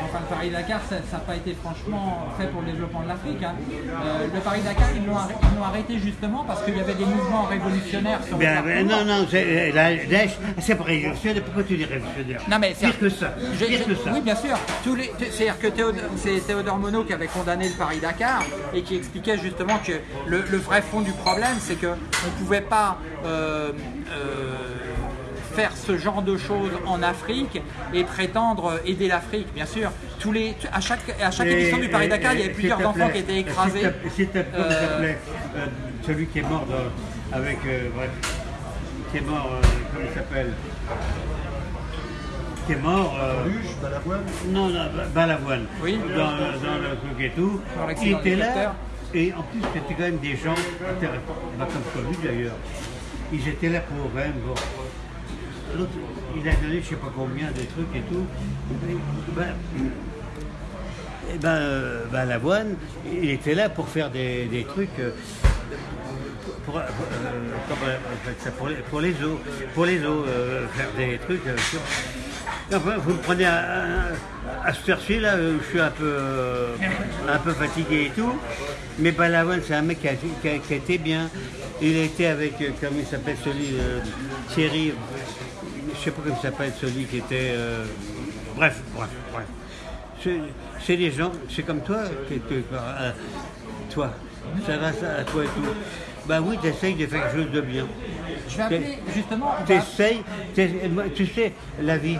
Enfin, le Paris-Dakar, ça n'a pas été franchement fait pour le développement de l'Afrique. hein. Euh, le Paris-Dakar, ils l'ont arrêté, ils l'ont arrêté justement parce qu'il y avait des mouvements révolutionnaires sur Ben, le ben, non, non, c'est- Daesh, c'est pas révolutionnaire. Pourquoi tu dis révolutionnaire? Non, mais c'est- Pire que ça. J'ai- que ça. Oui, bien sûr. C'est-à-dire que Théodore, c'est Théodore Monod qui avait condamné le Paris-Dakar et qui expliquait justement que le, le vrai fond du problème, c'est qu'on ne pouvait pas euh, euh, faire ce genre de choses en Afrique et prétendre aider l'Afrique, bien sûr. Tous les, à chaque, à chaque Et- édition du Paris-Dakar, il y avait plusieurs enfants qui étaient écrasés. Il Euh, s'appelait euh, celui qui est mort dans- avec. euh, bref, qui est mort, euh, comment il s'appelle Qui est mort. euh, Luge, Balavoine Non, non, Balavoine. Oui. Dans, dans le truc et tout. Il était là. Et en plus, c'était quand même des gens intéressants. Comme lui d'ailleurs. Ils étaient là pour quand même. Bon. Il a donné je sais pas combien de trucs et tout. Ben, et ben, euh, ben, Lavoine, il était là pour faire des, trucs. euh, pour, euh, pour les, les eaux, pour les eaux, euh, faire des trucs. euh, Enfin, vous me prenez à, à, à ce là, je suis un peu, euh, un peu fatigué et tout. Mais Balavoine, c'est un mec qui a, qui a- qui a été bien. Il été avec, euh, comment il s'appelle celui, euh, Thierry, sais pas comment il s'appelle celui qui était. euh, bref, bref, bref. C'est- des gens, c'est comme toi, euh, toi, ça va ça, à toi et tout. Bah oui, tu essayes de faire quelque chose de bien. Je vais appeler justement. on Tu va- essayes, tu sais, la vie.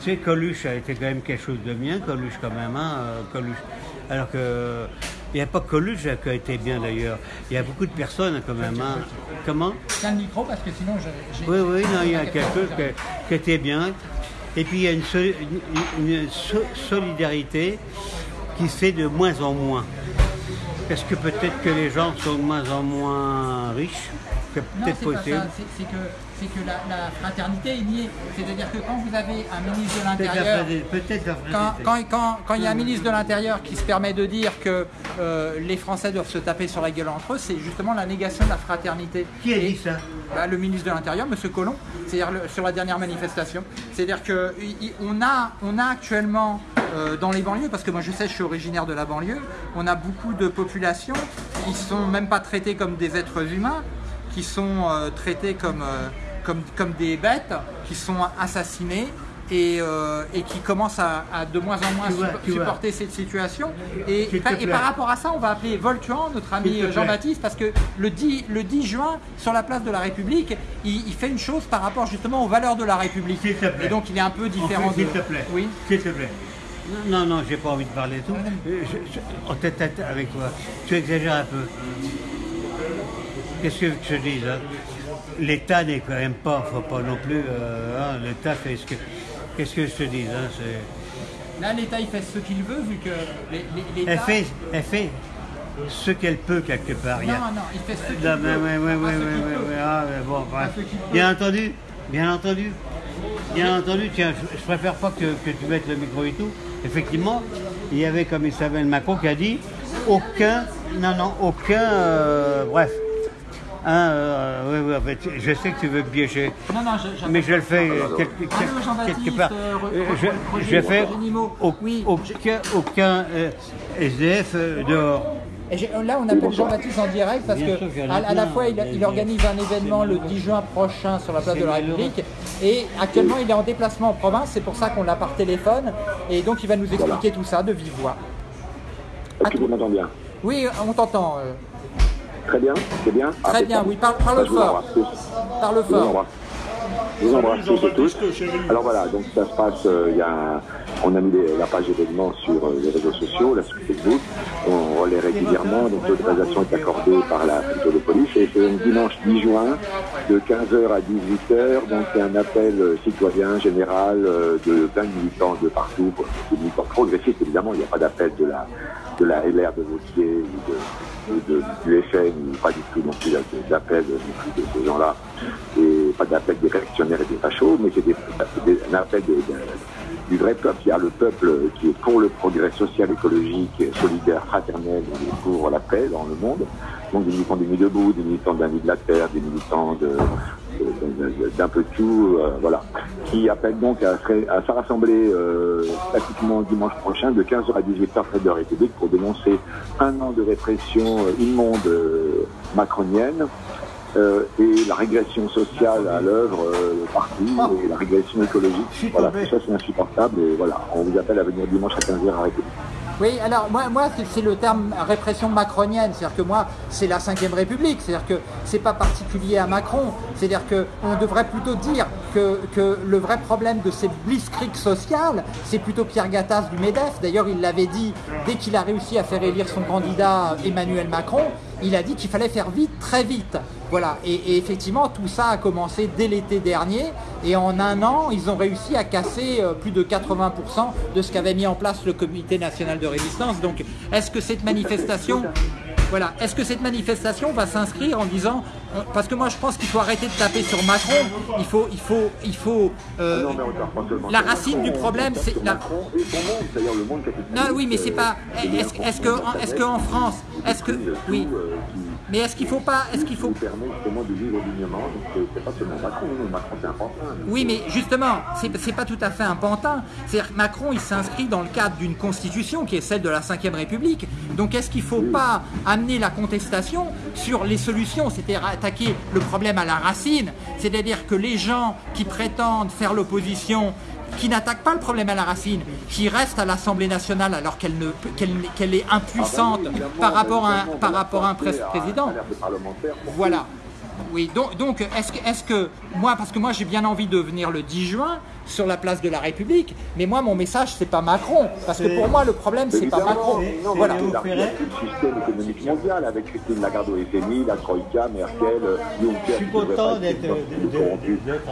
Tu sais, Coluche a été quand même quelque chose de bien, Coluche quand même, hein, euh, Coluche. Alors que, il n'y a pas que Coluche qui a été bien d'ailleurs. Il y a beaucoup de personnes quand même. hein. Comment? Tiens le micro parce que sinon je- j'ai. Oui, oui, non, il y a chose qui, était bien. Et puis il y a une, soli- une- une so- solidarité qui se fait de moins en moins. Parce que peut-être que les gens sont de moins en moins riches, peut-être c'est possible. que, que la, la fraternité est niée. C'est-à-dire que quand vous avez un ministre de l'Intérieur, quand, quand, quand- quand il y a un ministre de l'Intérieur qui se permet de dire que euh, les Français doivent se taper sur la gueule entre eux, c'est justement la négation de la fraternité. Qui a dit ça? bah, Le ministre de l'Intérieur, M. Collomb, c'est-à-dire sur la dernière manifestation. C'est-à-dire qu'on a, on a actuellement euh, dans les banlieues, parce que moi je sais, je suis originaire de la banlieue, on a beaucoup de populations qui sont même pas traitées comme des êtres humains, qui sont euh, traités comme, euh, comme, comme des bêtes, qui sont assassinées et, euh, et qui commencent à, à de moins en moins vois, vois. supporter cette situation. Et, et par rapport à ça, on va appeler Voltuan, notre ami. Jean-Baptiste, parce que le 10, le 10 juin, sur la place de la République, il, il fait une chose par rapport justement aux valeurs de la République. S'il te plaît. Et donc il est un peu différent S'il de... te plaît. Oui. S'il te plaît. Non, non, j'ai pas envie de parler de tout. Je- je- en tête à tête avec toi, tu exagères un peu. Qu'est-ce que je te dis là? L'État n'est quand même pas, faut pas non plus. euh, hein, L'État fait ce que. Qu'est-ce que je te dis hein, Là, l'État, il fait ce qu'il veut, vu que l'État... Elle fait, elle fait ce qu'elle peut quelque part. Il y a- Non, non, il fait ce qu'il Non, veut. ah, bon, bref. Bien entendu, bien entendu. Bien entendu, tiens, je, je préfère pas que, que tu mettes le micro et tout. Effectivement, il y avait, comme il s'appelle Macron, qui a dit aucun, non, non, aucun, euh, bref, Ah, euh, oui, oui, en fait, je sais que tu veux piéger. Non, non, je, Mais je le fais euh, quelque, Allô, quelque- Jean-Baptiste, quelque part. euh, je, je fais au- Oui, aucun, aucun euh, SDF dehors. Et là, on appelle Jean-Baptiste en direct parce Bien que sûr à, à la fois, il, il organise un événement le 10 juin prochain sur la place de la République et actuellement, il est en déplacement en province. C'est pour ça qu'on l'a par téléphone et donc il va nous expliquer tout ça de vive voix. Est-ce que vous m'entendez bien Oui, on t'entend. Très bien, c'est bien Ah, Très c'est bien, oui, parle, parle fort. Parle fort. Je vous embrasse tous et tous. Alors voilà, donc ça se passe, euh, il y a on a mis les- la page événements sur euh, les réseaux sociaux, là sur Facebook, on relaie régulièrement, donc l'autorisation est accordée par la préfecture de police. Et c'est un dimanche 10 juin de 15h à 18h, donc c'est un appel euh, citoyen général euh, de plein de militants de partout, des militants progressistes évidemment, il n'y a pas d'appel de la, de la LR de Vautier ou de de- du FN, pas du tout non plus d'appel non plus de ces gens-là, et pas d'appel des réactionnaires et des fachos, mais c'est un appel du vrai peuple. Il y a le peuple qui est pour le progrès social, écologique, solidaire, fraternel, pour la paix dans le monde. Donc des militants des Nuits debout, des militants d'un de la terre, des militants de, de- de- d'un peu de tout, euh, voilà, qui appellent donc à, se- rassembler euh, pratiquement dimanche prochain de 15h à 18h près de la République pour dénoncer un an de répression euh, immonde macronienne. Euh, et la régression sociale à l'œuvre euh, partout et la régression écologique. Voilà, tout ça c'est insupportable et voilà, on vous appelle à venir dimanche à 15h à République. Oui, alors moi, moi c'est- le terme répression macronienne, c'est-à-dire que moi, c'est la Ve République, c'est-à-dire que c'est pas particulier à Macron, c'est-à-dire que on devrait plutôt dire que, que le vrai problème de ces blitzkrieg sociales, c'est plutôt Pierre Gattaz du MEDEF. D'ailleurs, il l'avait dit dès qu'il a réussi à faire élire son candidat Emmanuel Macron, il a dit qu'il fallait faire vite, très vite. Voilà, et, et effectivement, tout ça a commencé dès l'été dernier, et en un an, ils ont réussi à casser euh, plus de 80% de ce qu'avait mis en place le Comité national de résistance. Donc, est-ce que cette manifestation, voilà, est-ce que cette manifestation va s'inscrire en disant, euh, parce que moi, je pense qu'il faut arrêter de taper sur Macron, il faut, il faut, il faut. euh, Non, mais on tape pas seulement la racine Macron, du problème, c'est la- Macron et son monde, c'est-à-dire le monde capitaliste. non, oui, mais c'est pas. euh, Est-ce est-ce que, est-ce que en France, est-ce que, oui, mais est-ce qu'il faut pas, est-ce qu'il qui faut nous permet justement de vivre dignement. Donc c'est- c'est pas seulement Macron, non, Macron c'est un pantin. Oui, mais justement, c'est c'est pas tout à fait un pantin. C'est-à-dire que Macron, il s'inscrit dans le cadre d'une constitution qui est celle de la Ve République. Donc, est-ce qu'il ne faut pas amener la contestation sur les solutions, c'est-à-dire attaquer le problème à la racine C'est-à-dire que les gens qui prétendent faire l'opposition qui n'attaquent pas le problème à la racine, qui restent à l'Assemblée nationale alors qu'elle ne qu'elle qu'elle est impuissante Ah bah oui, par rapport à un, par rapport à un président. pour Voilà. Oui, donc, donc est-ce que, est que moi, parce que moi j'ai bien envie de venir le 10 juin sur la place de la République, mais moi mon message c'est pas Macron, parce que pour moi le problème c'est pas Macron. non, Voilà. mais c'est la- le système économique mondial avec Christine Lagarde au FMI, la Troïka, Merkel, euh, Juncker. Je suis content pas d'être-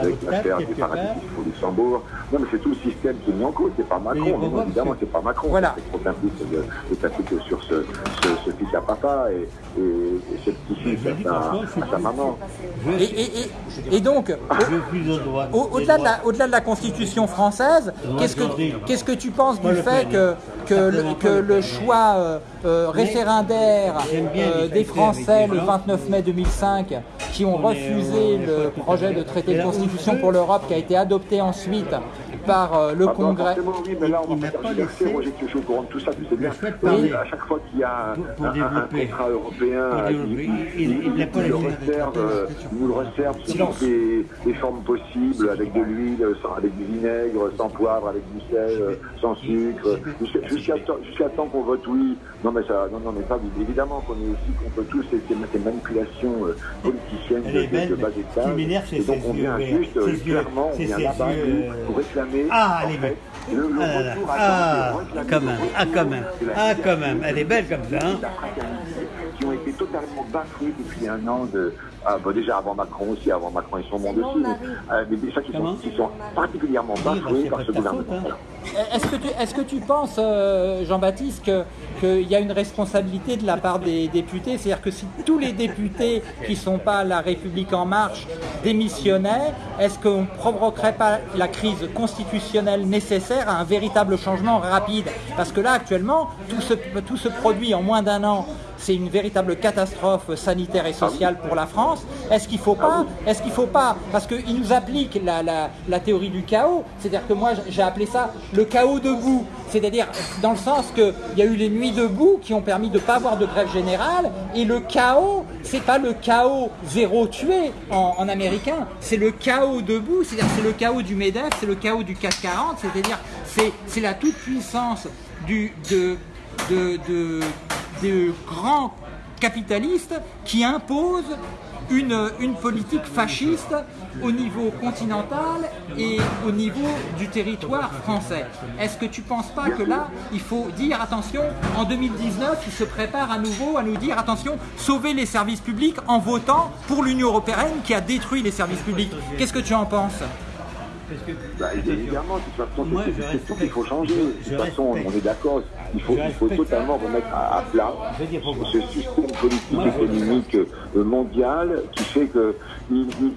avec l'affaire quelque paradis au Luxembourg. Non, mais c'est tout le système qui est mis en cause, c'est pas Macron. Non, évidemment, c'est pas Macron. Voilà. C'est trop simpliste de, de s'appliquer sur ce, ce, ce fils à papa et, et, et ce petit-fils à, sa- à sa maman. Et, et- et- et donc, au-delà de la Constitution française, qu'est-ce que, qu'est-ce que tu penses du fait que, que, le, Certainement que pas le choix euh, euh, référendaire euh, des Français le des gens. 29 mai 2005 qui ont On est- refusé le projet de traité de constitution on pour l'Europe qui a été adopté ensuite par euh, le Ah, Congrès. oui, mais là, on va pas laissé- Moi, j'ai touché au courant de tout ça, tu sais bien. à chaque fois qu'il y a un, contrat européen, euh, il, le réserve, euh, nous le sous Silence. toutes les, formes possibles, avec de l'huile, sans- avec du vinaigre, sans poivre, avec du sel, euh, sans sucre, jusqu'à jusqu'à temps qu'on vote oui. Non, mais ça, non, non, mais pas évidemment qu'on est aussi contre tous ces, manipulations euh, Elle de, est belle, de, de bas étage. Et donc ses on vient juste, clairement, vient là-bas pour réclamer. Ah, elle est belle. le, le Ah là retour Ah, quand même, ah, quand même, ah, quand même, elle est belle comme ça, hein. qui ont été totalement bafoués depuis un an de, ah, bon, déjà avant Macron aussi, avant Macron et son monde aussi, mais, euh, mais des gens qui sont, qui sont particulièrement bafoués que par ce gouvernement. hein. Voilà. Est-ce que tu, est-ce que tu penses, euh, Jean-Baptiste, que- qu'il y a une responsabilité de la part des députés? C'est-à-dire que si tous les députés qui ne sont pas à la République en marche démissionnaient, est-ce qu'on ne provoquerait pas la crise constitutionnelle nécessaire à un véritable changement rapide? Parce que là, actuellement, tout se, tout se produit en moins d'un an. C'est une, véritable catastrophe sanitaire et sociale pour la France. Est-ce qu'il faut pas Est-ce qu'il faut pas? Parce qu'ils nous appliquent la, la- théorie du chaos. C'est-à-dire que moi, j'ai appelé ça le chaos debout. C'est-à-dire dans le sens qu'il y a eu les nuits debout qui ont permis de ne pas avoir de grève générale. Et le chaos, c'est pas le chaos zéro tué en, américain, c'est le chaos debout. C'est-à-dire c'est le chaos du MEDEF, c'est le chaos du CAC 40. C'est-à-dire c'est c'est la toute-puissance du, de, de, de, de grands capitalistes qui imposent une, politique fasciste au niveau continental et au niveau du territoire français. Est-ce que tu ne penses pas que là, il faut dire attention, en 2019, ils se préparent à nouveau à nous dire attention, sauver les services publics en votant pour l'Union européenne qui a détruit les services publics Qu'est-ce que tu en penses? Parce que Bah, évidemment, de toute façon, c'est- c'est tout qu'il faut changer. De toute façon, on est d'accord. Il faut, il faut totalement remettre à, à plat ce système politique Moi, économique euh, mondial qui fait que il, il-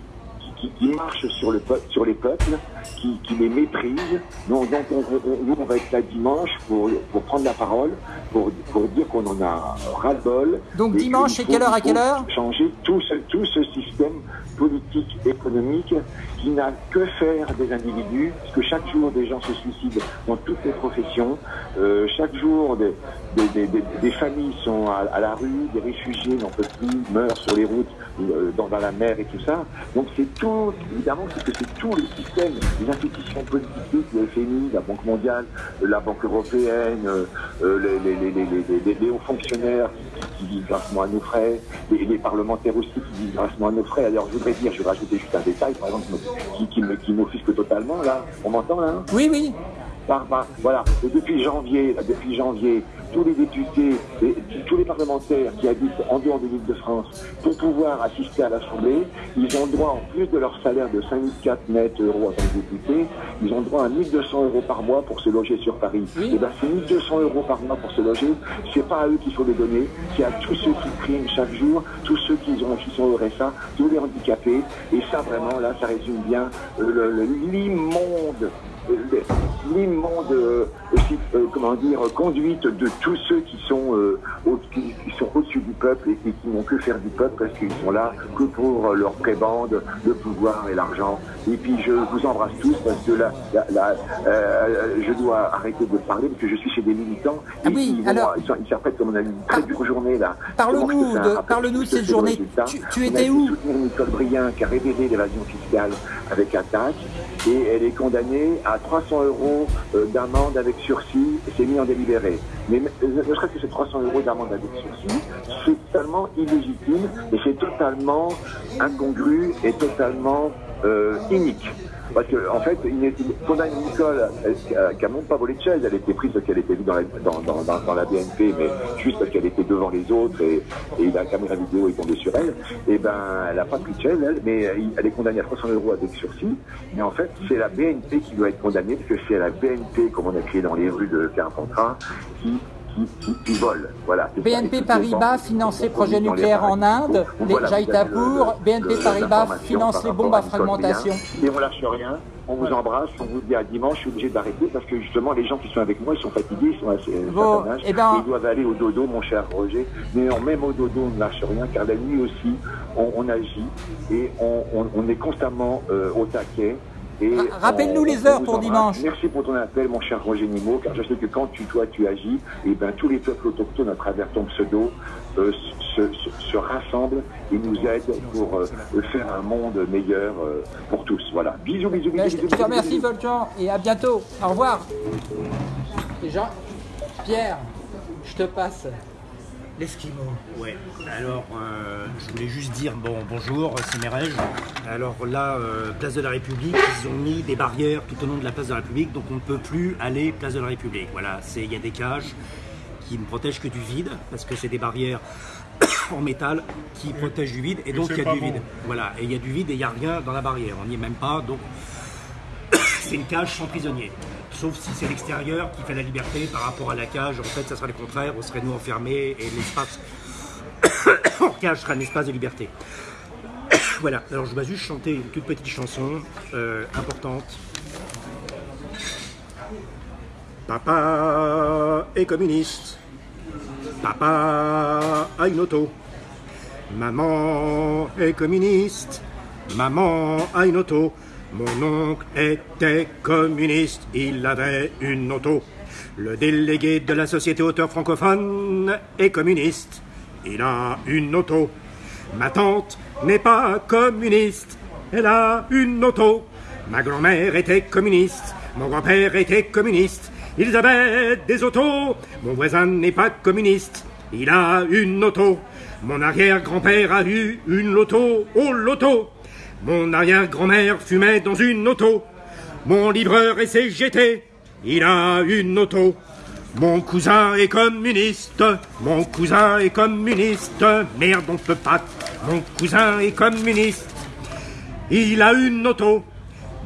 qui, qui marche sur, le peuple, sur les peuples, qui, qui les méprise. Donc, donc on, on- nous, on va être là dimanche pour, pour prendre la parole, pour, pour dire qu'on en a ras-le-bol. Donc dimanche, c'est quelle heure à quelle heure Changer tout ce, tout ce système politique, économique, qui n'a que faire des individus, parce que chaque jour des gens se suicident dans toutes les professions, euh, chaque jour des, des, des- des- familles sont à, à la rue, des réfugiés n'en peuvent plus, meurent sur les routes, euh, dans, dans la mer et tout ça. Donc c'est tout, évidemment, c'est que c'est tout le système, les institutions politiques, le FMI, la Banque mondiale, la Banque européenne, euh, euh, les, les, les, les, hauts fonctionnaires qui, vivent grassement à nos frais, les, les parlementaires aussi qui vivent grassement à nos frais. Alors je voudrais dire, je vais rajouter juste un détail, par exemple, qui, qui m'offusque totalement, là. On m'entend là hein? Oui, oui. Par, par- voilà. Et depuis janvier, depuis janvier, tous les députés, et tous les parlementaires qui habitent en dehors de l'île de France, pour pouvoir assister à l'Assemblée, ils ont droit, en plus de leur salaire de 5004 net euros en tant que député, ils ont droit à 1200 euros par mois pour se loger sur Paris. Oui. Et bien, ces 1200 euros par mois pour se loger, c'est pas à eux qu'il faut les donner, c'est à tous ceux qui priment chaque jour, tous ceux qui, ont, qui sont au RSA, tous les handicapés. Et ça, vraiment, là, ça résume bien euh, l'immonde l'immonde euh, aussi, euh, comment dire, conduite de tous ceux qui sont, euh, au- qui, sont au-dessus du peuple et, et qui n'ont que faire du peuple parce qu'ils sont là que pour euh, leur prébande, le pouvoir et l'argent. Et puis je vous embrasse tous parce que là, là, là, euh, je dois arrêter de parler parce que je suis chez des militants. Ah Et oui, ils, vont- alors- ils sont- ils s'apprêtent comme on a eu une très dure journée là. Parle-nous de- rappel parle-nous de ce que cette journée. Tu- étais où soutenir Nicole Brien qui a révélé l'évasion fiscale avec attaque et elle est condamnée à 300 euros d'amende avec sursis et c'est mis en délibéré. Mais euh, ne serait-ce que ces 300 euros d'amende avec sursis, c'est totalement illégitime et c'est totalement incongru et totalement euh, inique. Parce que en fait, condamne Nicole euh, qui a- qui a même pas volé de chaise, elle était prise parce qu'elle était vue dans la, dans, dans, dans- la BNP, mais juste parce qu'elle était devant les autres et, et la caméra vidéo est tombée sur elle. Et ben, elle a pas pris de chaise, elle, mais euh, elle est condamnée à 300 euros avec sursis. Mais en fait, c'est la BNP qui doit être condamnée parce que c'est la BNP, comme on a écrit dans les rues de Carpentras, qui qui, qui, qui vole. Voilà. c'est ça. Et BNP Paribas finance les projets nucléaires en Inde, les le- BNP Paribas finance les bombes à fragmentation. Et on lâche rien, on vous embrasse, on vous dit à dimanche, je suis obligé d'arrêter parce que justement les gens qui sont avec moi, ils sont fatigués, ils sont assez Bon, âge, eh ben- ils doivent aller au dodo, mon cher Roger. Mais même au dodo, on ne lâche rien, car la nuit aussi, on, on agit et on, on- on est constamment euh, au taquet. Ra- rappelle-nous les heures pour dimanche. Merci pour ton appel, mon cher Roger Nimo, car je sais que quand tu, toi, tu agis, et ben tous les peuples autochtones à travers ton pseudo euh, se, se- se rassemblent et nous aident pour euh, faire un monde meilleur euh, pour tous. Voilà. Bisous, bisous, bisous. Ben, je, te remercie. Volcan et à bientôt. Au revoir. Déjà, Pierre, je te passe l'esquimau. Ouais, alors euh, je voulais juste dire bon bonjour, c'est Merège. Alors là, euh, place de la République, ils ont mis des barrières tout au long de la place de la République, donc on ne peut plus aller place de la République. Voilà, c'est il y a des cages qui ne protègent que du vide, parce que c'est des barrières en métal qui protègent du vide, et donc il y a du bon. vide. Voilà, et il y a du vide et il n'y a rien dans la barrière, on n'y est même pas, donc c'est une cage sans prisonnier. Sauf si c'est l'extérieur qui fait la liberté par rapport à la cage. En fait, ça serait le contraire. On serait nous enfermés et l'espace en cage serait un espace de liberté. voilà. Alors, je vais juste chanter une toute petite chanson euh, importante. Papa est communiste. Papa a une auto. Maman est communiste. Maman a une auto. Mon oncle était communiste. Il avait une auto. Le délégué de la Société auteur francophone est communiste. Il a une auto. Ma tante n'est pas communiste. Elle a une auto. Ma grand-mère était communiste. Mon grand-père était communiste. Ils avaient des autos. Mon voisin n'est pas communiste. Il a une auto. Mon arrière-grand-père a eu une loto au loto. Mon arrière-grand-mère fumait dans une auto. Mon livreur est CGT. Il a une auto. Mon cousin est communiste. Mon cousin est communiste. Merde, on peut pas. Mon cousin est communiste. Il a une auto.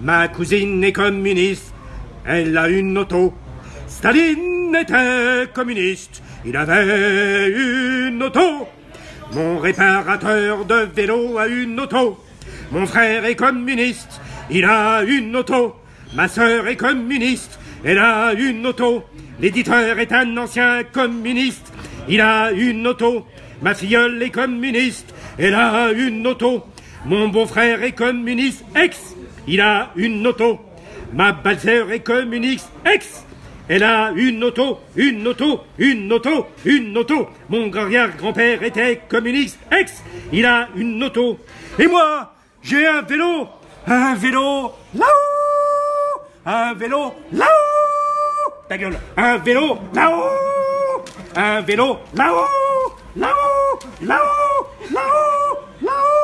Ma cousine est communiste. Elle a une auto. Staline était communiste. Il avait une auto. Mon réparateur de vélo a une auto. Mon frère est communiste. Il a une auto. Ma sœur est communiste. Elle a une auto. L'éditeur est un ancien communiste. Il a une auto. Ma filleule est communiste. Elle a une auto. Mon beau-frère est communiste. Ex. Il a une auto. Ma belle-sœur est communiste. Ex. Elle a une auto, une auto, une auto, une auto. Mon arrière-grand-père était communiste. Ex. Il a une auto. Et moi, j'ai un vélo. Un vélo là-haut. Un vélo là-haut. Ta gueule. Un vélo là-haut. Un vélo là-haut. Là-haut. Là-haut. Là-haut. Là-haut.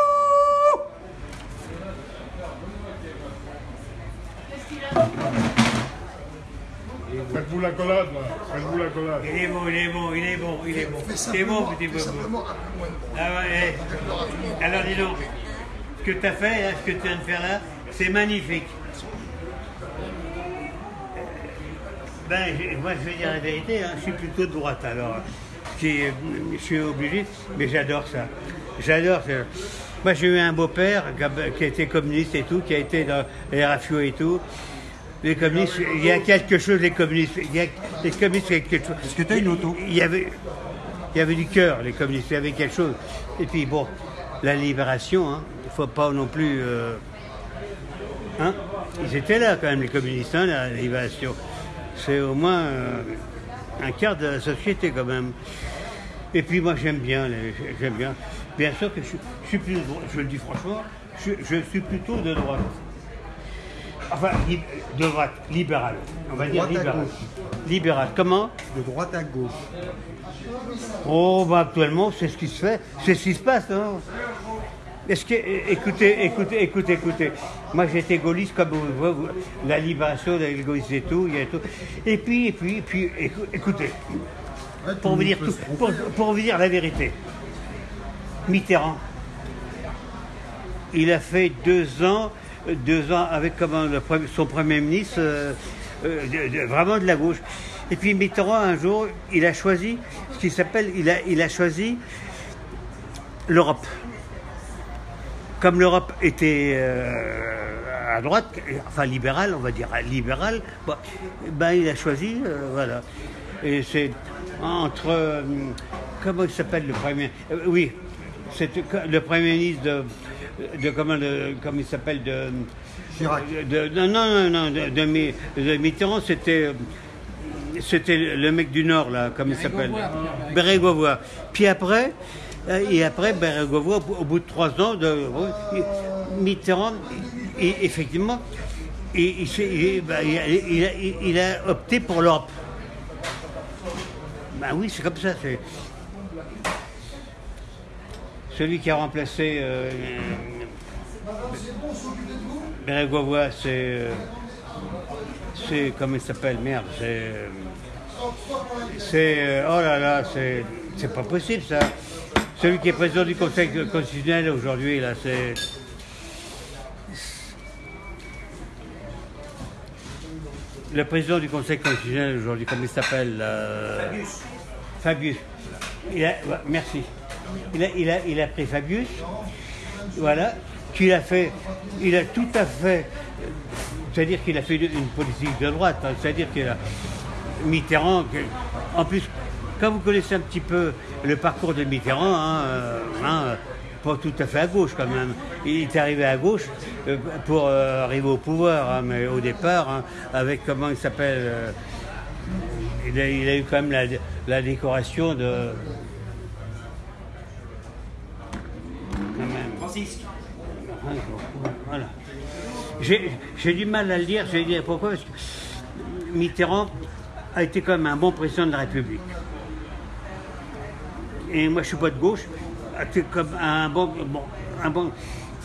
Faites-vous la collade, là. Faites-vous la collade. Il est bon, il est bon, il est bon, il est bon. C'est bon, petit bobo. Ah ouais. Alors dis donc, ce que tu as fait, là, ce que tu viens de faire là, c'est magnifique. Ben, moi je vais dire la vérité, hein, je suis plutôt de droite alors. Je suis, je suis obligé, mais j'adore ça. J'adore ça. Moi j'ai eu un beau-père qui était communiste et tout, qui a été dans les RAFIO et tout. Les communistes, il y a quelque chose, les communistes, il y a, les communistes, il y a quelque chose. Est-ce que tu as une auto? Il y avait, il y avait du cœur, les communistes, il y avait quelque chose. Et puis bon, la libération, hein, faut pas non plus. euh, hein, ils étaient là quand même, les communistes, hein, la libération. C'est au moins euh, un quart de la société quand même. Et puis moi j'aime bien, les- j'aime bien. Bien sûr que je, je suis plus je le dis franchement, je, je suis plutôt de droite. Enfin, li- de droite, libérale. On va dire libérale. gauche. Libérale. Comment? De droite à gauche. Oh, bah actuellement, c'est ce qui se fait, c'est ce qui se passe. Hein. Est-ce que, écoutez, écoutez, écoutez, écoutez. Moi, j'étais gaulliste comme vous, vous- la libération, la gaulliste et tout, a tout. Et puis, et puis, et puis, écou- écoutez, pour vous dire tout, pour, pour vous dire la vérité, Mitterrand, il a fait deux ans, deux ans avec comment, le son premier ministre, euh, euh, de- de- vraiment de la gauche. Et puis Mitterrand, un jour, il a choisi ce qui s'appelle, il a, il a choisi l'Europe. Comme l'Europe était euh, à droite, enfin libérale, on va dire libérale, bon, ben il a choisi, euh, voilà. Et c'est entre, euh, comment il s'appelle le premier euh, Oui, c'est le premier ministre de, de comment, le- comment il s'appelle de, Chirac. de- non, non, non, non, de, de Mi- de Mitterrand, c'était c'était le mec du Nord, là, comme il s'appelle Bérégovoy. Puis après, euh, et après, Bérégovoy, au au bout de trois ans, Mitterrand, effectivement, il, ben, a- opté pour l'Europe. Ben oui, c'est comme ça. c'est- Celui qui a remplacé euh, c'est. euh, c'est. Comment il s'appelle Merde, c'est. euh, C'est. euh, oh là là, c'est. C'est pas possible ça. Celui qui est président du Conseil constitutionnel aujourd'hui, là, c'est. Le président du Conseil constitutionnel aujourd'hui, comment il s'appelle euh, Fabius. Il a- ouais, merci. Il a, il, a, il a pris Fabius, voilà, qu'il a fait, il a tout à fait, c'est-à-dire qu'il a fait une politique de droite, hein, c'est-à-dire qu'il a Mitterrand, en plus, quand vous connaissez un petit peu le parcours de Mitterrand, hein, euh, hein, pas tout à fait à gauche quand même. Il est arrivé à gauche euh, pour euh, arriver au pouvoir, hein, mais au départ, avec comment il s'appelle. euh, il, a, il a eu quand même la, la décoration de. Francis, Voilà. J'ai j'ai du mal à le dire, je vais dire pourquoi, parce que Mitterrand a été quand même un bon président de la République. Et moi, je suis pas de gauche, c'est comme un bon, bon, un.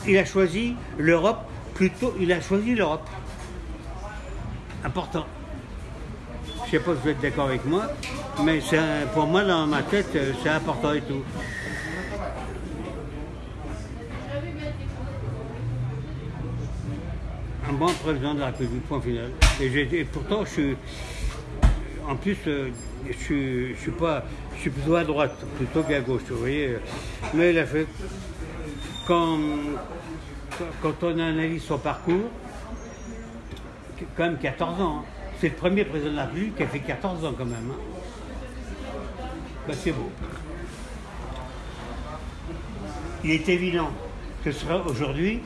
Il a choisi l'Europe plutôt, il a choisi l'Europe. Important. Je sais pas si vous êtes d'accord avec moi, mais pour moi, dans ma tête, euh, c'est important et tout. un bon président de la République, point final. Et pourtant, je suis. En plus, euh, je suis, pas. Je suis plutôt à droite, plutôt qu'à gauche, vous voyez. Mais il a fait. Quand, on analyse son parcours, quand même 14 ans. hein. C'est le premier président de la République qui a fait 14 ans quand même. hein. Ben, c'est beau. Il est évident que aujourd'hui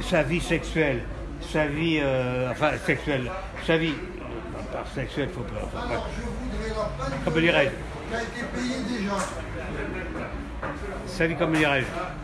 sa vie sexuelle, sa vie, euh, enfin sexuelle, sa vie, euh, pas sexuelle, faut pas, faut pas. Comment dirais-je Sa vie, comment dirais-je